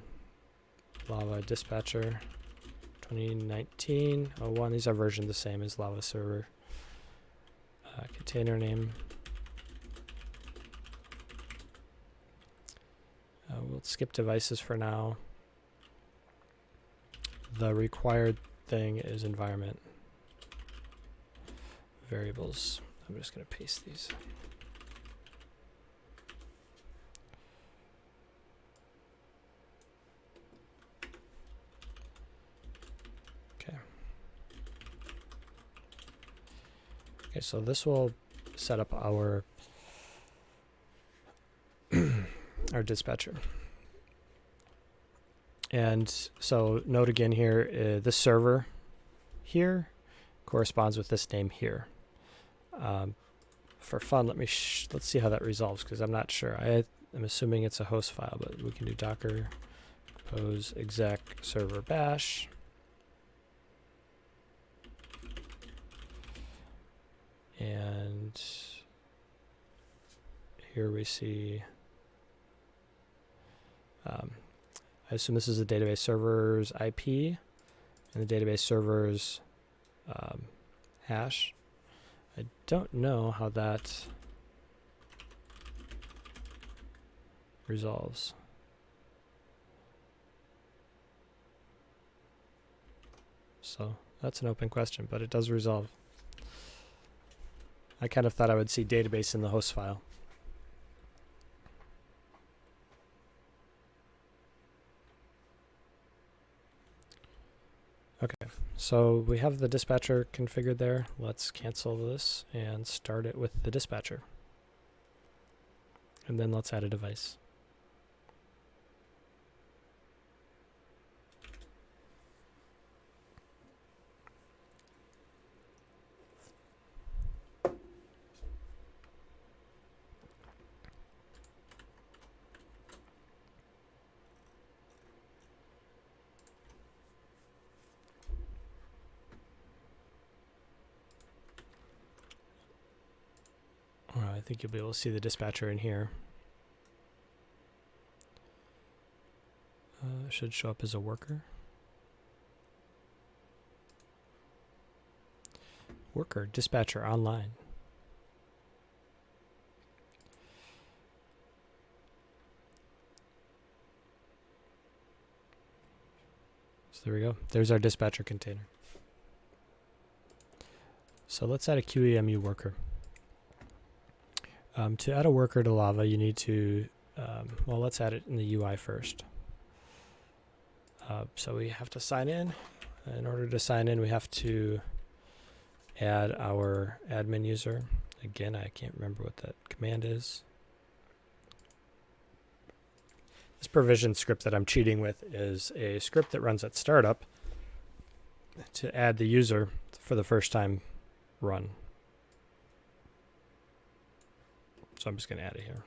Lava Dispatcher 2019 01. These are versioned the same as Lava Server. Uh, container name. Uh, we'll skip devices for now. The required thing is environment variables. I'm just going to paste these. Okay, so this will set up our our dispatcher. And so note again here, uh, the server here corresponds with this name here. Um, for fun, let me let's see how that resolves because I'm not sure. I am assuming it's a host file, but we can do docker compose exec server bash. And here we see, um, I assume this is the database server's IP and the database server's um, hash. I don't know how that resolves. So that's an open question, but it does resolve. I kind of thought I would see database in the host file. Okay, so we have the dispatcher configured there. Let's cancel this and start it with the dispatcher. And then let's add a device. I think you'll be able to see the dispatcher in here. Uh, should show up as a worker. Worker, dispatcher, online. So there we go. There's our dispatcher container. So let's add a QEMU worker. Um, to add a worker to Lava, you need to, um, well, let's add it in the UI first. Uh, so we have to sign in. In order to sign in, we have to add our admin user. Again, I can't remember what that command is. This provision script that I'm cheating with is a script that runs at startup to add the user for the first time run. So I'm just going to add it here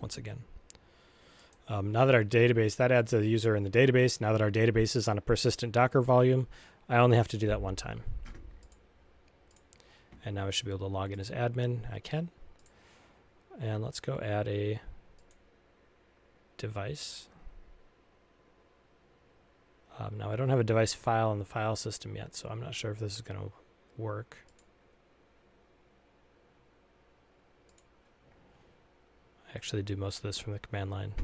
once again. Um, now that our database, that adds a user in the database. Now that our database is on a persistent Docker volume, I only have to do that one time. And now I should be able to log in as admin. I can. And let's go add a device. Um, now I don't have a device file in the file system yet, so I'm not sure if this is going to work. Actually do most of this from the command line.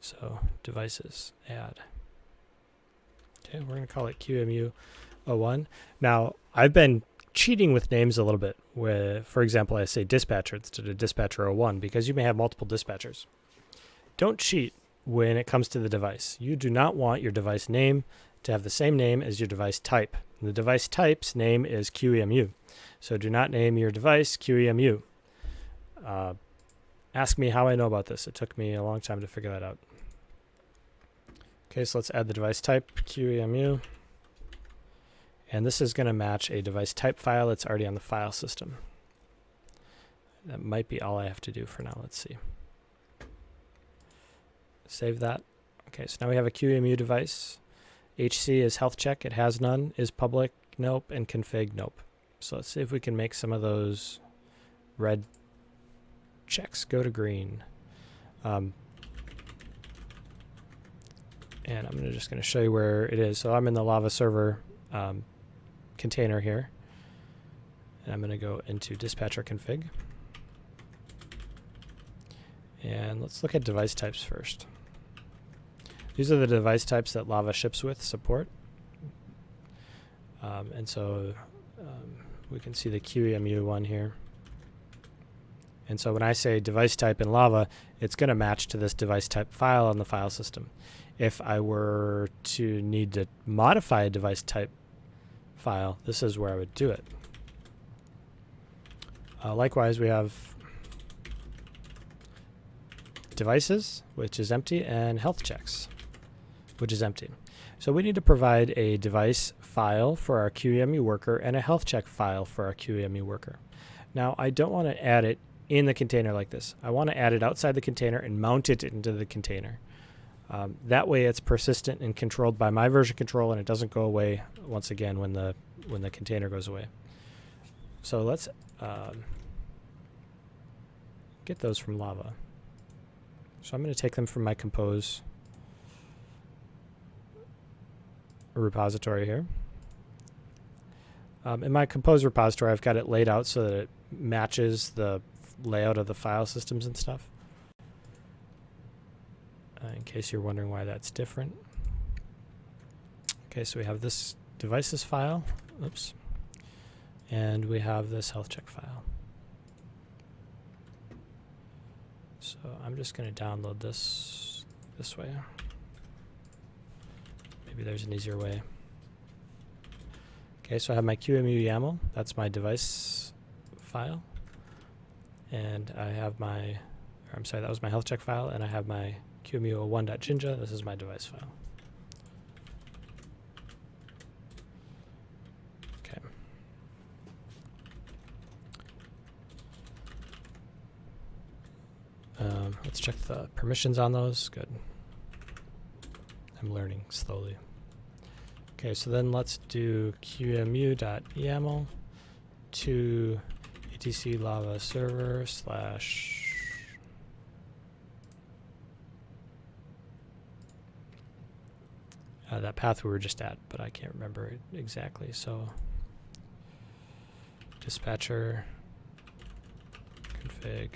So devices, add. Okay, we're going to call it QEMU01. Now, I've been cheating with names a little bit. Where, for example, I say dispatcher instead of dispatcher 01 because you may have multiple dispatchers. Don't cheat when it comes to the device. You do not want your device name to have the same name as your device type. The device type's name is QEMU. So do not name your device QEMU. Uh, ask me how I know about this. It took me a long time to figure that out. Okay, so let's add the device type QEMU. And this is going to match a device type file that's already on the file system. That might be all I have to do for now. Let's see. Save that. Okay, so now we have a QEMU device. HC is health check. It has none. Is public? Nope. And config? Nope. So let's see if we can make some of those red checks go to green. Um, and I'm just going to show you where it is. So I'm in the Lava server um, container here. And I'm going to go into dispatcher config. And let's look at device types first. These are the device types that Lava ships with support. Um, and so um, we can see the QEMU one here. And so when I say device type in Lava, it's going to match to this device type file on the file system. If I were to need to modify a device type file, this is where I would do it. Uh, likewise, we have devices, which is empty, and health checks, which is empty. So we need to provide a device file for our QEMU worker and a health check file for our QEMU worker. Now, I don't want to add it in the container like this. I want to add it outside the container and mount it into the container. Um, that way it's persistent and controlled by my version control and it doesn't go away once again when the when the container goes away. So let's um, get those from Lava. So I'm going to take them from my compose repository here. Um, in my compose repository, I've got it laid out so that it matches the layout of the file systems and stuff uh, in case you're wondering why that's different. Okay, so we have this devices file, oops, and we have this health check file. So I'm just going to download this this way. Maybe there's an easier way. Okay, so I have my QEMU YAML. That's my device file. And I have my, I'm sorry, that was my health check file, and I have my QEMU1.jinja. This is my device file. Okay. Um, let's check the permissions on those. Good. I'm learning slowly. Okay, so then let's do qemu.yaml to etc lava server slash uh, that path we were just at, but I can't remember it exactly. So dispatcher config,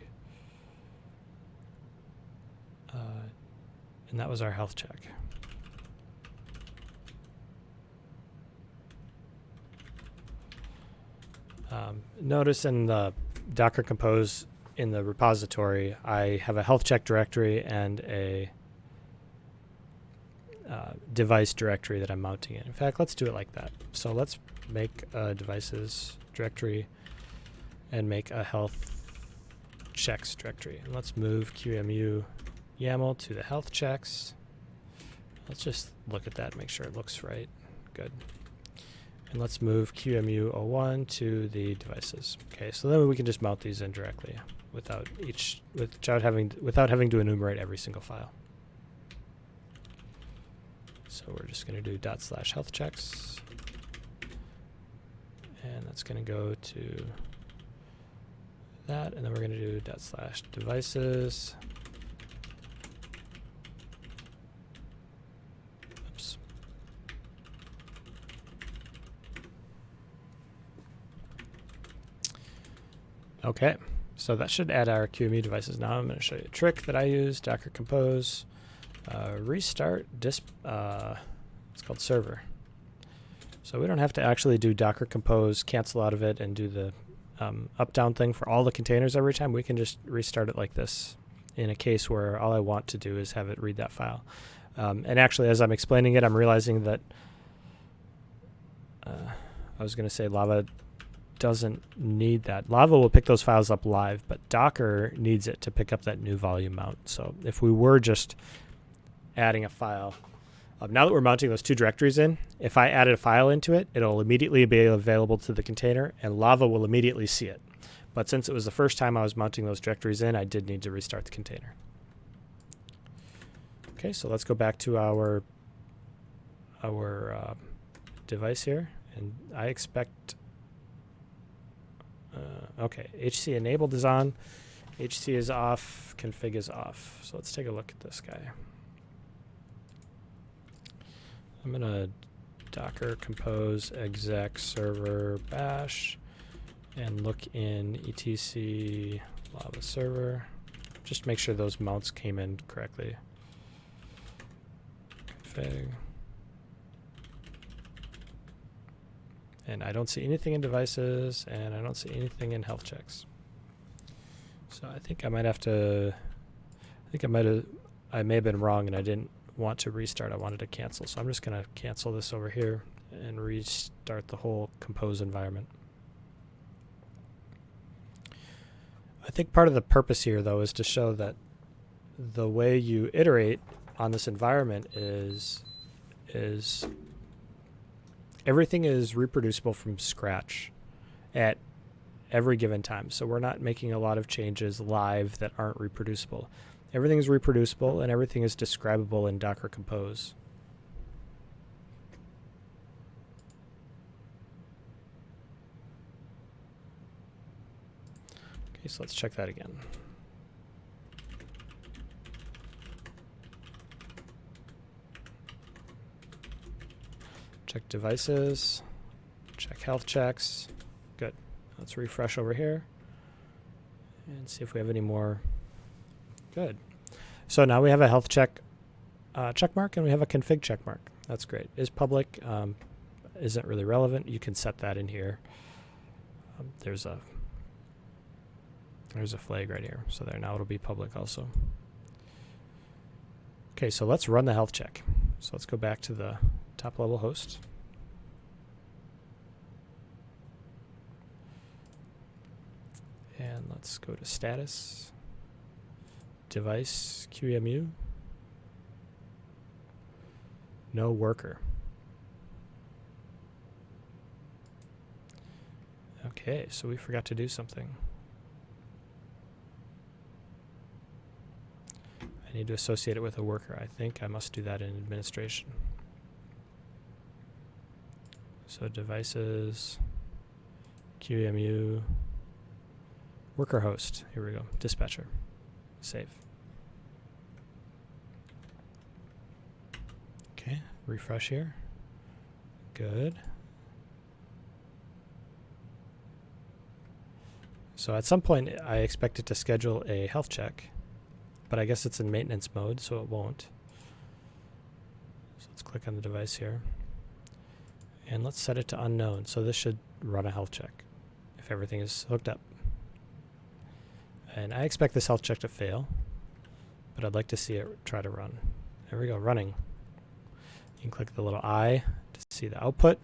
uh, and that was our health check. Um, notice in the Docker Compose in the repository, I have a health check directory and a uh, device directory that I'm mounting in. In fact, let's do it like that. So let's make a devices directory and make a health checks directory. And let's move QEMU YAML to the health checks. Let's just look at that, make sure it looks right. Good. And let's move QEMU01 to the devices. Okay, so then we can just mount these in directly without each without having without having to enumerate every single file. So we're just going to do dot slash health checks. And that's going to go to that, and then we're going to do dot slash devices. Oops. Okay, so that should add our QEMU devices. Now I'm going to show you a trick that I use, Docker Compose, uh, restart disp, uh, it's called server. So we don't have to actually do Docker Compose, cancel out of it, and do the um, up-down thing for all the containers every time. We can just restart it like this in a case where all I want to do is have it read that file. Um, and actually, as I'm explaining it, I'm realizing that uh, I was going to say Lava doesn't need that. Lava will pick those files up live, but Docker needs it to pick up that new volume mount. So if we were just adding a file, um, now that we're mounting those two directories in, if I added a file into it, it'll immediately be available to the container and Lava will immediately see it. But since it was the first time I was mounting those directories in, I did need to restart the container. Okay, so let's go back to our our uh, device here, and I expect. Uh, okay, HC enabled is on, HC is off, config is off. So let's take a look at this guy. I'm gonna docker compose exec server bash and look in etc lava server. Just make sure those mounts came in correctly. Config. And I don't see anything in devices, and I don't see anything in health checks. So I think I might have to, I think I might have, I may have been wrong and I didn't want to restart. I wanted to cancel. So I'm just going to cancel this over here and restart the whole compose environment. I think part of the purpose here, though, is to show that the way you iterate on this environment is is everything is reproducible from scratch at every given time. So we're not making a lot of changes live that aren't reproducible. Everything is reproducible and everything is describable in Docker Compose. Okay, so let's check that again. Check devices, check health checks. Good. Let's refresh over here and see if we have any more Good. So now we have a health check uh, check mark and we have a config check mark. That's great. Is public, um, isn't really relevant. You can set that in here. Um, there's a there's a flag right here. So there now it'll be public also. Okay, so let's run the health check. So let's go back to the top level host. And let's go to status device QEMU. No worker. Okay, so we forgot to do something. I need to associate it with a worker. I think I must do that in administration. So devices, QEMU worker host. Here we go. Dispatcher. Save. Okay, refresh here. Good. So at some point, I expect it to schedule a health check, but I guess it's in maintenance mode, so it won't. So let's click on the device here. And let's set it to unknown. So this should run a health check if everything is hooked up. And I expect this health check to fail, but I'd like to see it try to run. There we go, running. You can click the little eye to see the output.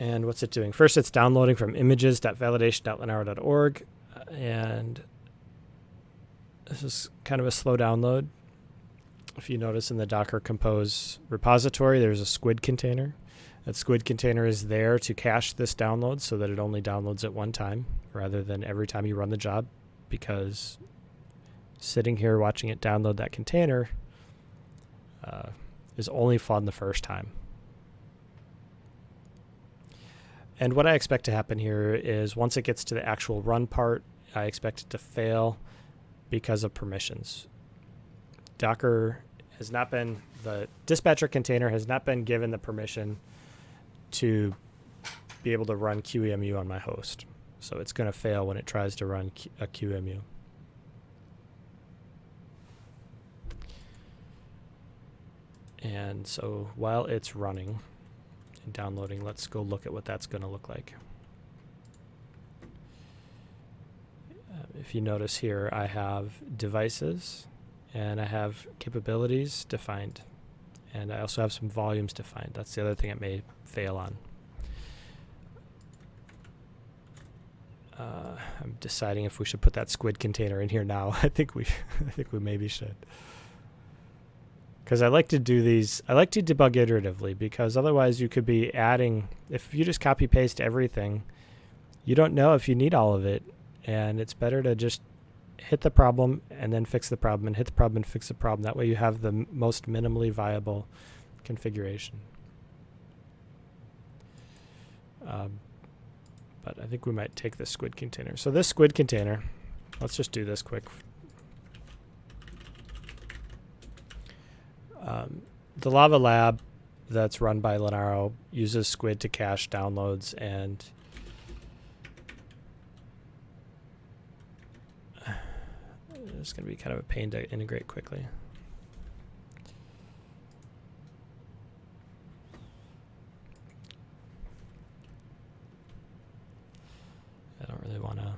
And what's it doing? First, it's downloading from images.validation.linaro.org. Uh, and this is kind of a slow download. If you notice in the Docker Compose repository, there's a squid container. That squid container is there to cache this download so that it only downloads at one time rather than every time you run the job because sitting here watching it download that container uh, is only fun the first time. And what I expect to happen here is once it gets to the actual run part, I expect it to fail because of permissions. Docker has not been, the dispatcher container has not been given the permission to be able to run QEMU on my host. So it's going to fail when it tries to run a QEMU. And so while it's running, and downloading. Let's go look at what that's going to look like. Uh, if you notice here, I have devices and I have capabilities defined. And I also have some volumes defined. That's the other thing it may fail on. Uh, I'm deciding if we should put that squid container in here now. I think we, I think we maybe should because I like to do these. I like to debug iteratively because otherwise you could be adding. If you just copy paste everything, you don't know if you need all of it, and it's better to just hit the problem and then fix the problem and hit the problem and fix the problem. That way you have the most minimally viable configuration. Um, but I think we might take this squid container. So this squid container, let's just do this quick Um, the Lava Lab that's run by Linaro uses Squid to cache downloads and it's going to be kind of a pain to integrate quickly. I don't really want to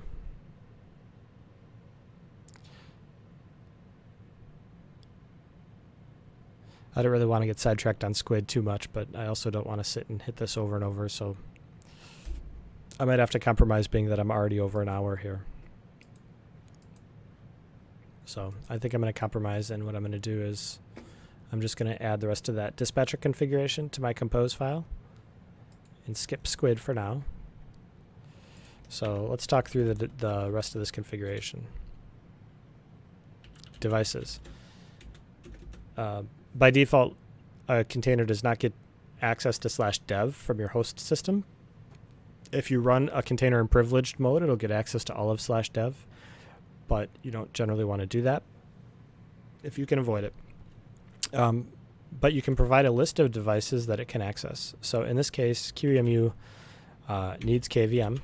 I don't really want to get sidetracked on squid too much, but I also don't want to sit and hit this over and over, so I might have to compromise being that I'm already over an hour here. So I think I'm going to compromise, and what I'm going to do is I'm just going to add the rest of that dispatcher configuration to my compose file and skip squid for now. So let's talk through the, the rest of this configuration. Devices. Uh, by default, a container does not get access to slash dev from your host system. If you run a container in privileged mode, it'll get access to all of slash dev, but you don't generally want to do that if you can avoid it. Um, but you can provide a list of devices that it can access. So in this case, QEMU uh, needs KVM.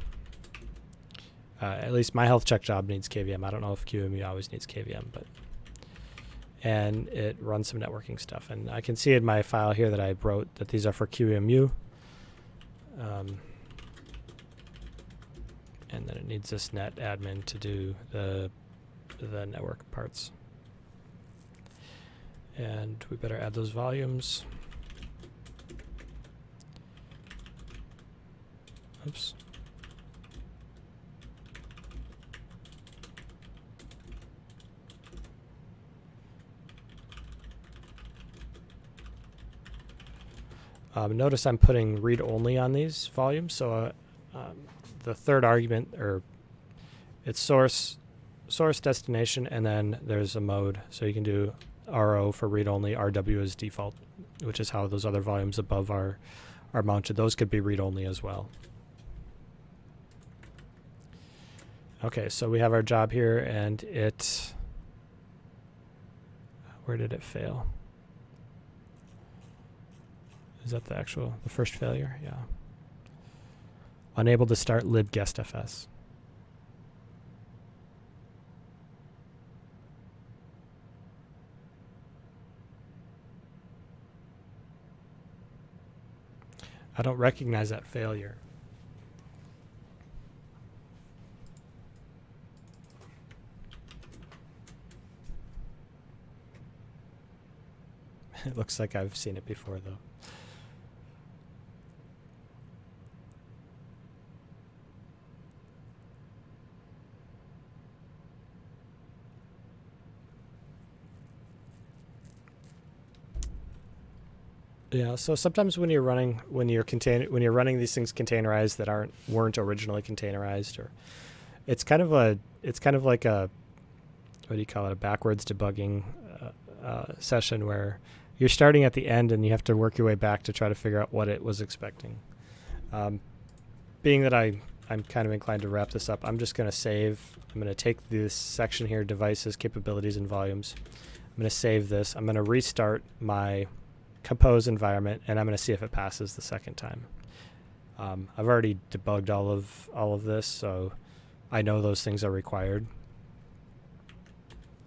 Uh, at least my health check job needs KVM. I don't know if QEMU always needs KVM, but and it runs some networking stuff. And I can see in my file here that I wrote that these are for QEMU. Um, and then it needs this net admin to do the the network parts. And we better add those volumes. Oops. Um, notice I'm putting read only on these volumes. So uh, um, the third argument, or it's source, source destination, and then there's a mode. So you can do RO for read only, RW is default, which is how those other volumes above are are mounted. Those could be read-only as well. Okay, so we have our job here and it, where did it fail? Is that the actual, the first failure? Yeah. Unable to start libguestfs. I don't recognize that failure. it looks like I've seen it before though. Yeah, so sometimes when you're running when you're contain when you're running these things containerized that aren't weren't originally containerized or it's kind of a it's kind of like a what do you call it a backwards debugging uh, uh, session where you're starting at the end and you have to work your way back to try to figure out what it was expecting. Um, being that I I'm kind of inclined to wrap this up, I'm just going to save. I'm going to take this section here, devices, capabilities, and volumes. I'm going to save this. I'm going to restart my compose environment, and I'm going to see if it passes the second time. Um, I've already debugged all of all of this, so I know those things are required.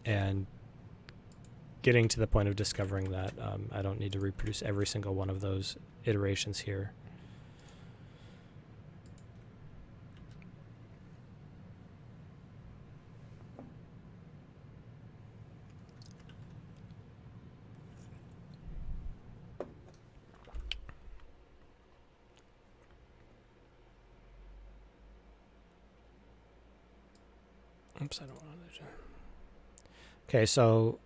And getting to the point of discovering that um, I don't need to reproduce every single one of those iterations here. I don't want to. Okay, so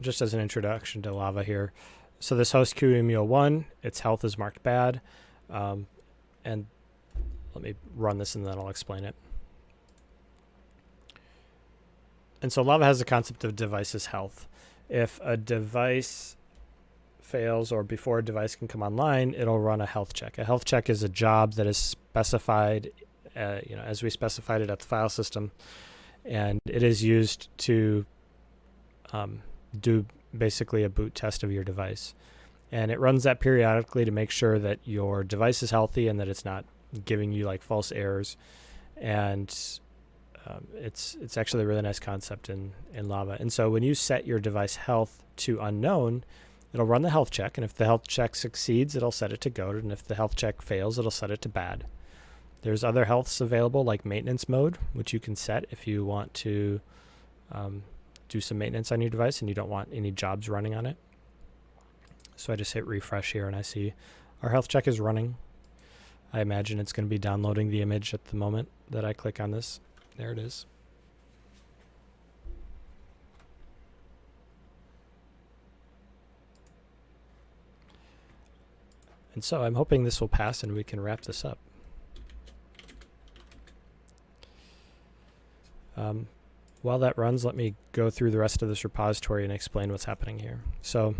just as an introduction to Lava here, so this host QEMU01, its health is marked bad, um, and let me run this and then I'll explain it. And so Lava has the concept of device's health. If a device fails or before a device can come online, it'll run a health check. A health check is a job that is specified uh, you know, as we specified it at the file system, and it is used to um, do basically a boot test of your device. And it runs that periodically to make sure that your device is healthy and that it's not giving you like false errors. And um, it's it's actually a really nice concept in in Lava. And so when you set your device health to unknown, it'll run the health check, and if the health check succeeds, it'll set it to good, and if the health check fails, it'll set it to bad. There's other healths available like maintenance mode, which you can set if you want to um, do some maintenance on your device and you don't want any jobs running on it. So I just hit refresh here and I see our health check is running. I imagine it's going to be downloading the image at the moment that I click on this. There it is. And so I'm hoping this will pass and we can wrap this up. Um, while that runs, let me go through the rest of this repository and explain what's happening here. So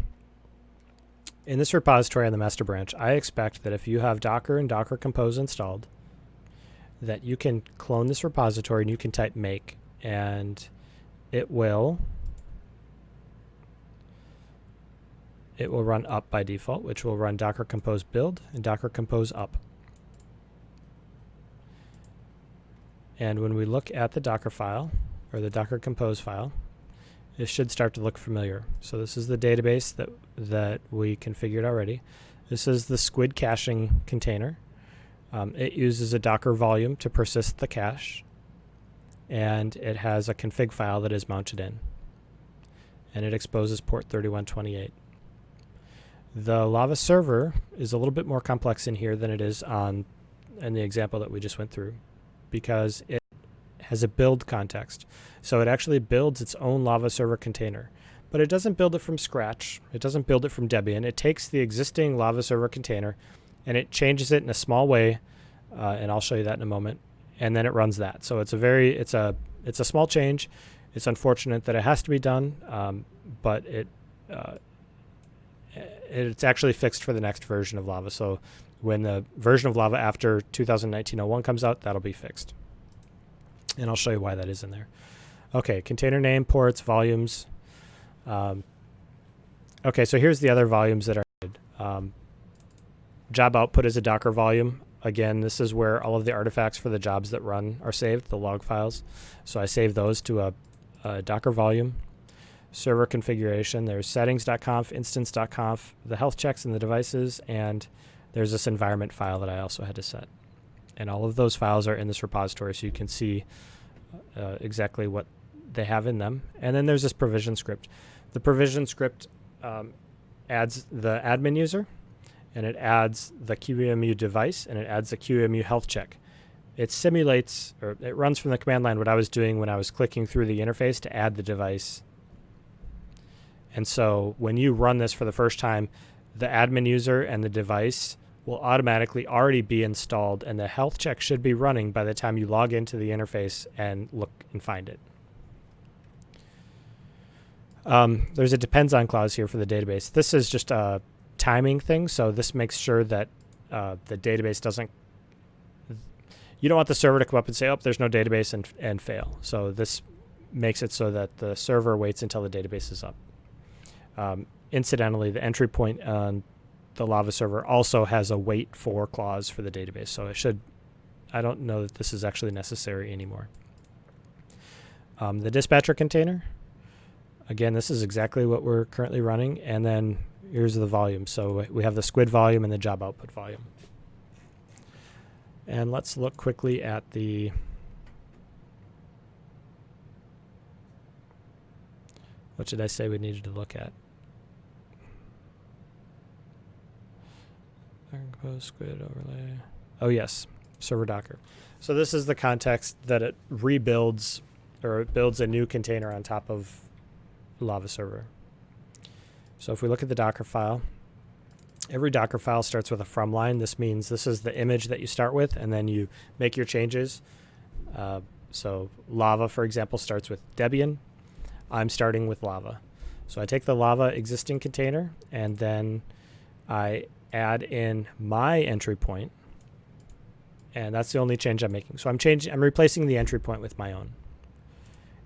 in this repository on the master branch, I expect that if you have Docker and Docker Compose installed, that you can clone this repository and you can type make and it will it will run up by default, which will run Docker Compose build and Docker Compose up. And when we look at the Docker file, or the Docker Compose file, it should start to look familiar. So this is the database that, that we configured already. This is the Squid caching container. Um, it uses a Docker volume to persist the cache, and it has a config file that is mounted in. And it exposes port 3128. The Lava server is a little bit more complex in here than it is on in the example that we just went through because it has a build context. So it actually builds its own Lava server container. But it doesn't build it from scratch. It doesn't build it from Debian. It takes the existing Lava server container and it changes it in a small way, uh, and I'll show you that in a moment. And then it runs that. So it's a very it's a it's a small change. It's unfortunate that it has to be done, um, but it uh, it's actually fixed for the next version of Lava. So when the version of Lava after 2019-01 comes out, that'll be fixed. And I'll show you why that is in there. Okay, container name, ports, volumes. Um, okay, so here's the other volumes that are needed. Um, job output is a Docker volume. Again, this is where all of the artifacts for the jobs that run are saved, the log files. So I save those to a, a Docker volume. Server configuration, there's settings.conf, instance.conf, the health checks and the devices, and there's this environment file that I also had to set. And all of those files are in this repository so you can see uh, exactly what they have in them. And then there's this provision script. The provision script um, adds the admin user, and it adds the QEMU device, and it adds the QEMU health check. It simulates, or it runs from the command line what I was doing when I was clicking through the interface to add the device. And so when you run this for the first time, the admin user and the device will automatically already be installed and the health check should be running by the time you log into the interface and look and find it. Um, there's a depends on clause here for the database. This is just a timing thing, so this makes sure that uh, the database doesn't. You don't want the server to come up and say, "Oh, there's no database," and and fail. So this makes it so that the server waits until the database is up. Um, incidentally, the entry point on the Lava server also has a wait for clause for the database, so it should. I don't know that this is actually necessary anymore. Um, the dispatcher container again, this is exactly what we're currently running. And then here's the volume. So we have the squid volume and the job output volume. And let's look quickly at the what did I say we needed to look at? Squid overlay. Oh yes, server Docker. So this is the context that it rebuilds or it builds a new container on top of Lava server. So if we look at the Docker file, every Docker file starts with a from line. This means this is the image that you start with, and then you make your changes. Uh, so Lava, for example, starts with Debian. I'm starting with Lava. So I take the Lava existing container, and then I add in my entry point, and that's the only change I'm making. So I'm changing, I'm replacing the entry point with my own.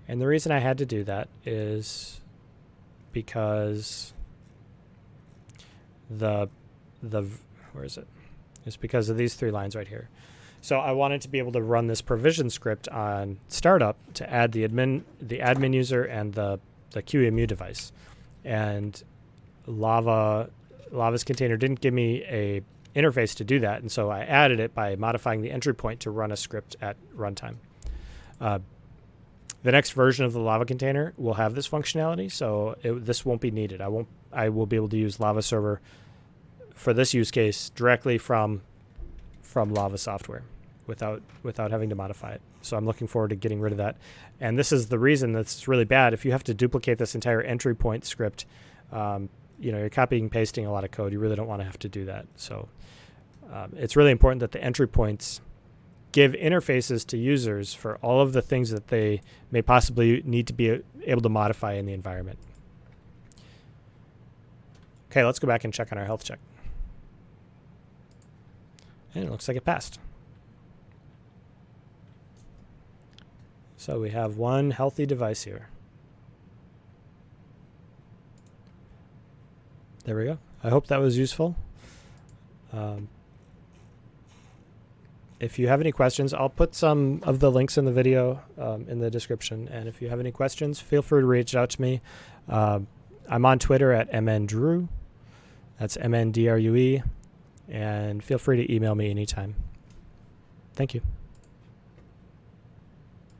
And the reason I had to do that is because the the where is it? It's because of these three lines right here. So I wanted to be able to run this provision script on startup to add the admin the admin user and the the QEMU device. And Lava Lava's container didn't give me a interface to do that, and so I added it by modifying the entry point to run a script at runtime. Uh, the next version of the Lava container will have this functionality, so it, this won't be needed. I won't. I will be able to use Lava Server for this use case directly from from Lava software without without having to modify it. So I'm looking forward to getting rid of that. And this is the reason that's really bad. If you have to duplicate this entire entry point script, um, you know, you're copying pasting a lot of code. You really don't want to have to do that. So um, it's really important that the entry points give interfaces to users for all of the things that they may possibly need to be able to modify in the environment. Okay, let's go back and check on our health check. And it looks like it passed. So we have one healthy device here. There we go. I hope that was useful. Um, if you have any questions, I'll put some of the links in the video um, in the description. And if you have any questions, feel free to reach out to me. Uh, I'm on Twitter at mndrue. That's M-N-D-R-U-E. And feel free to email me anytime. Thank you.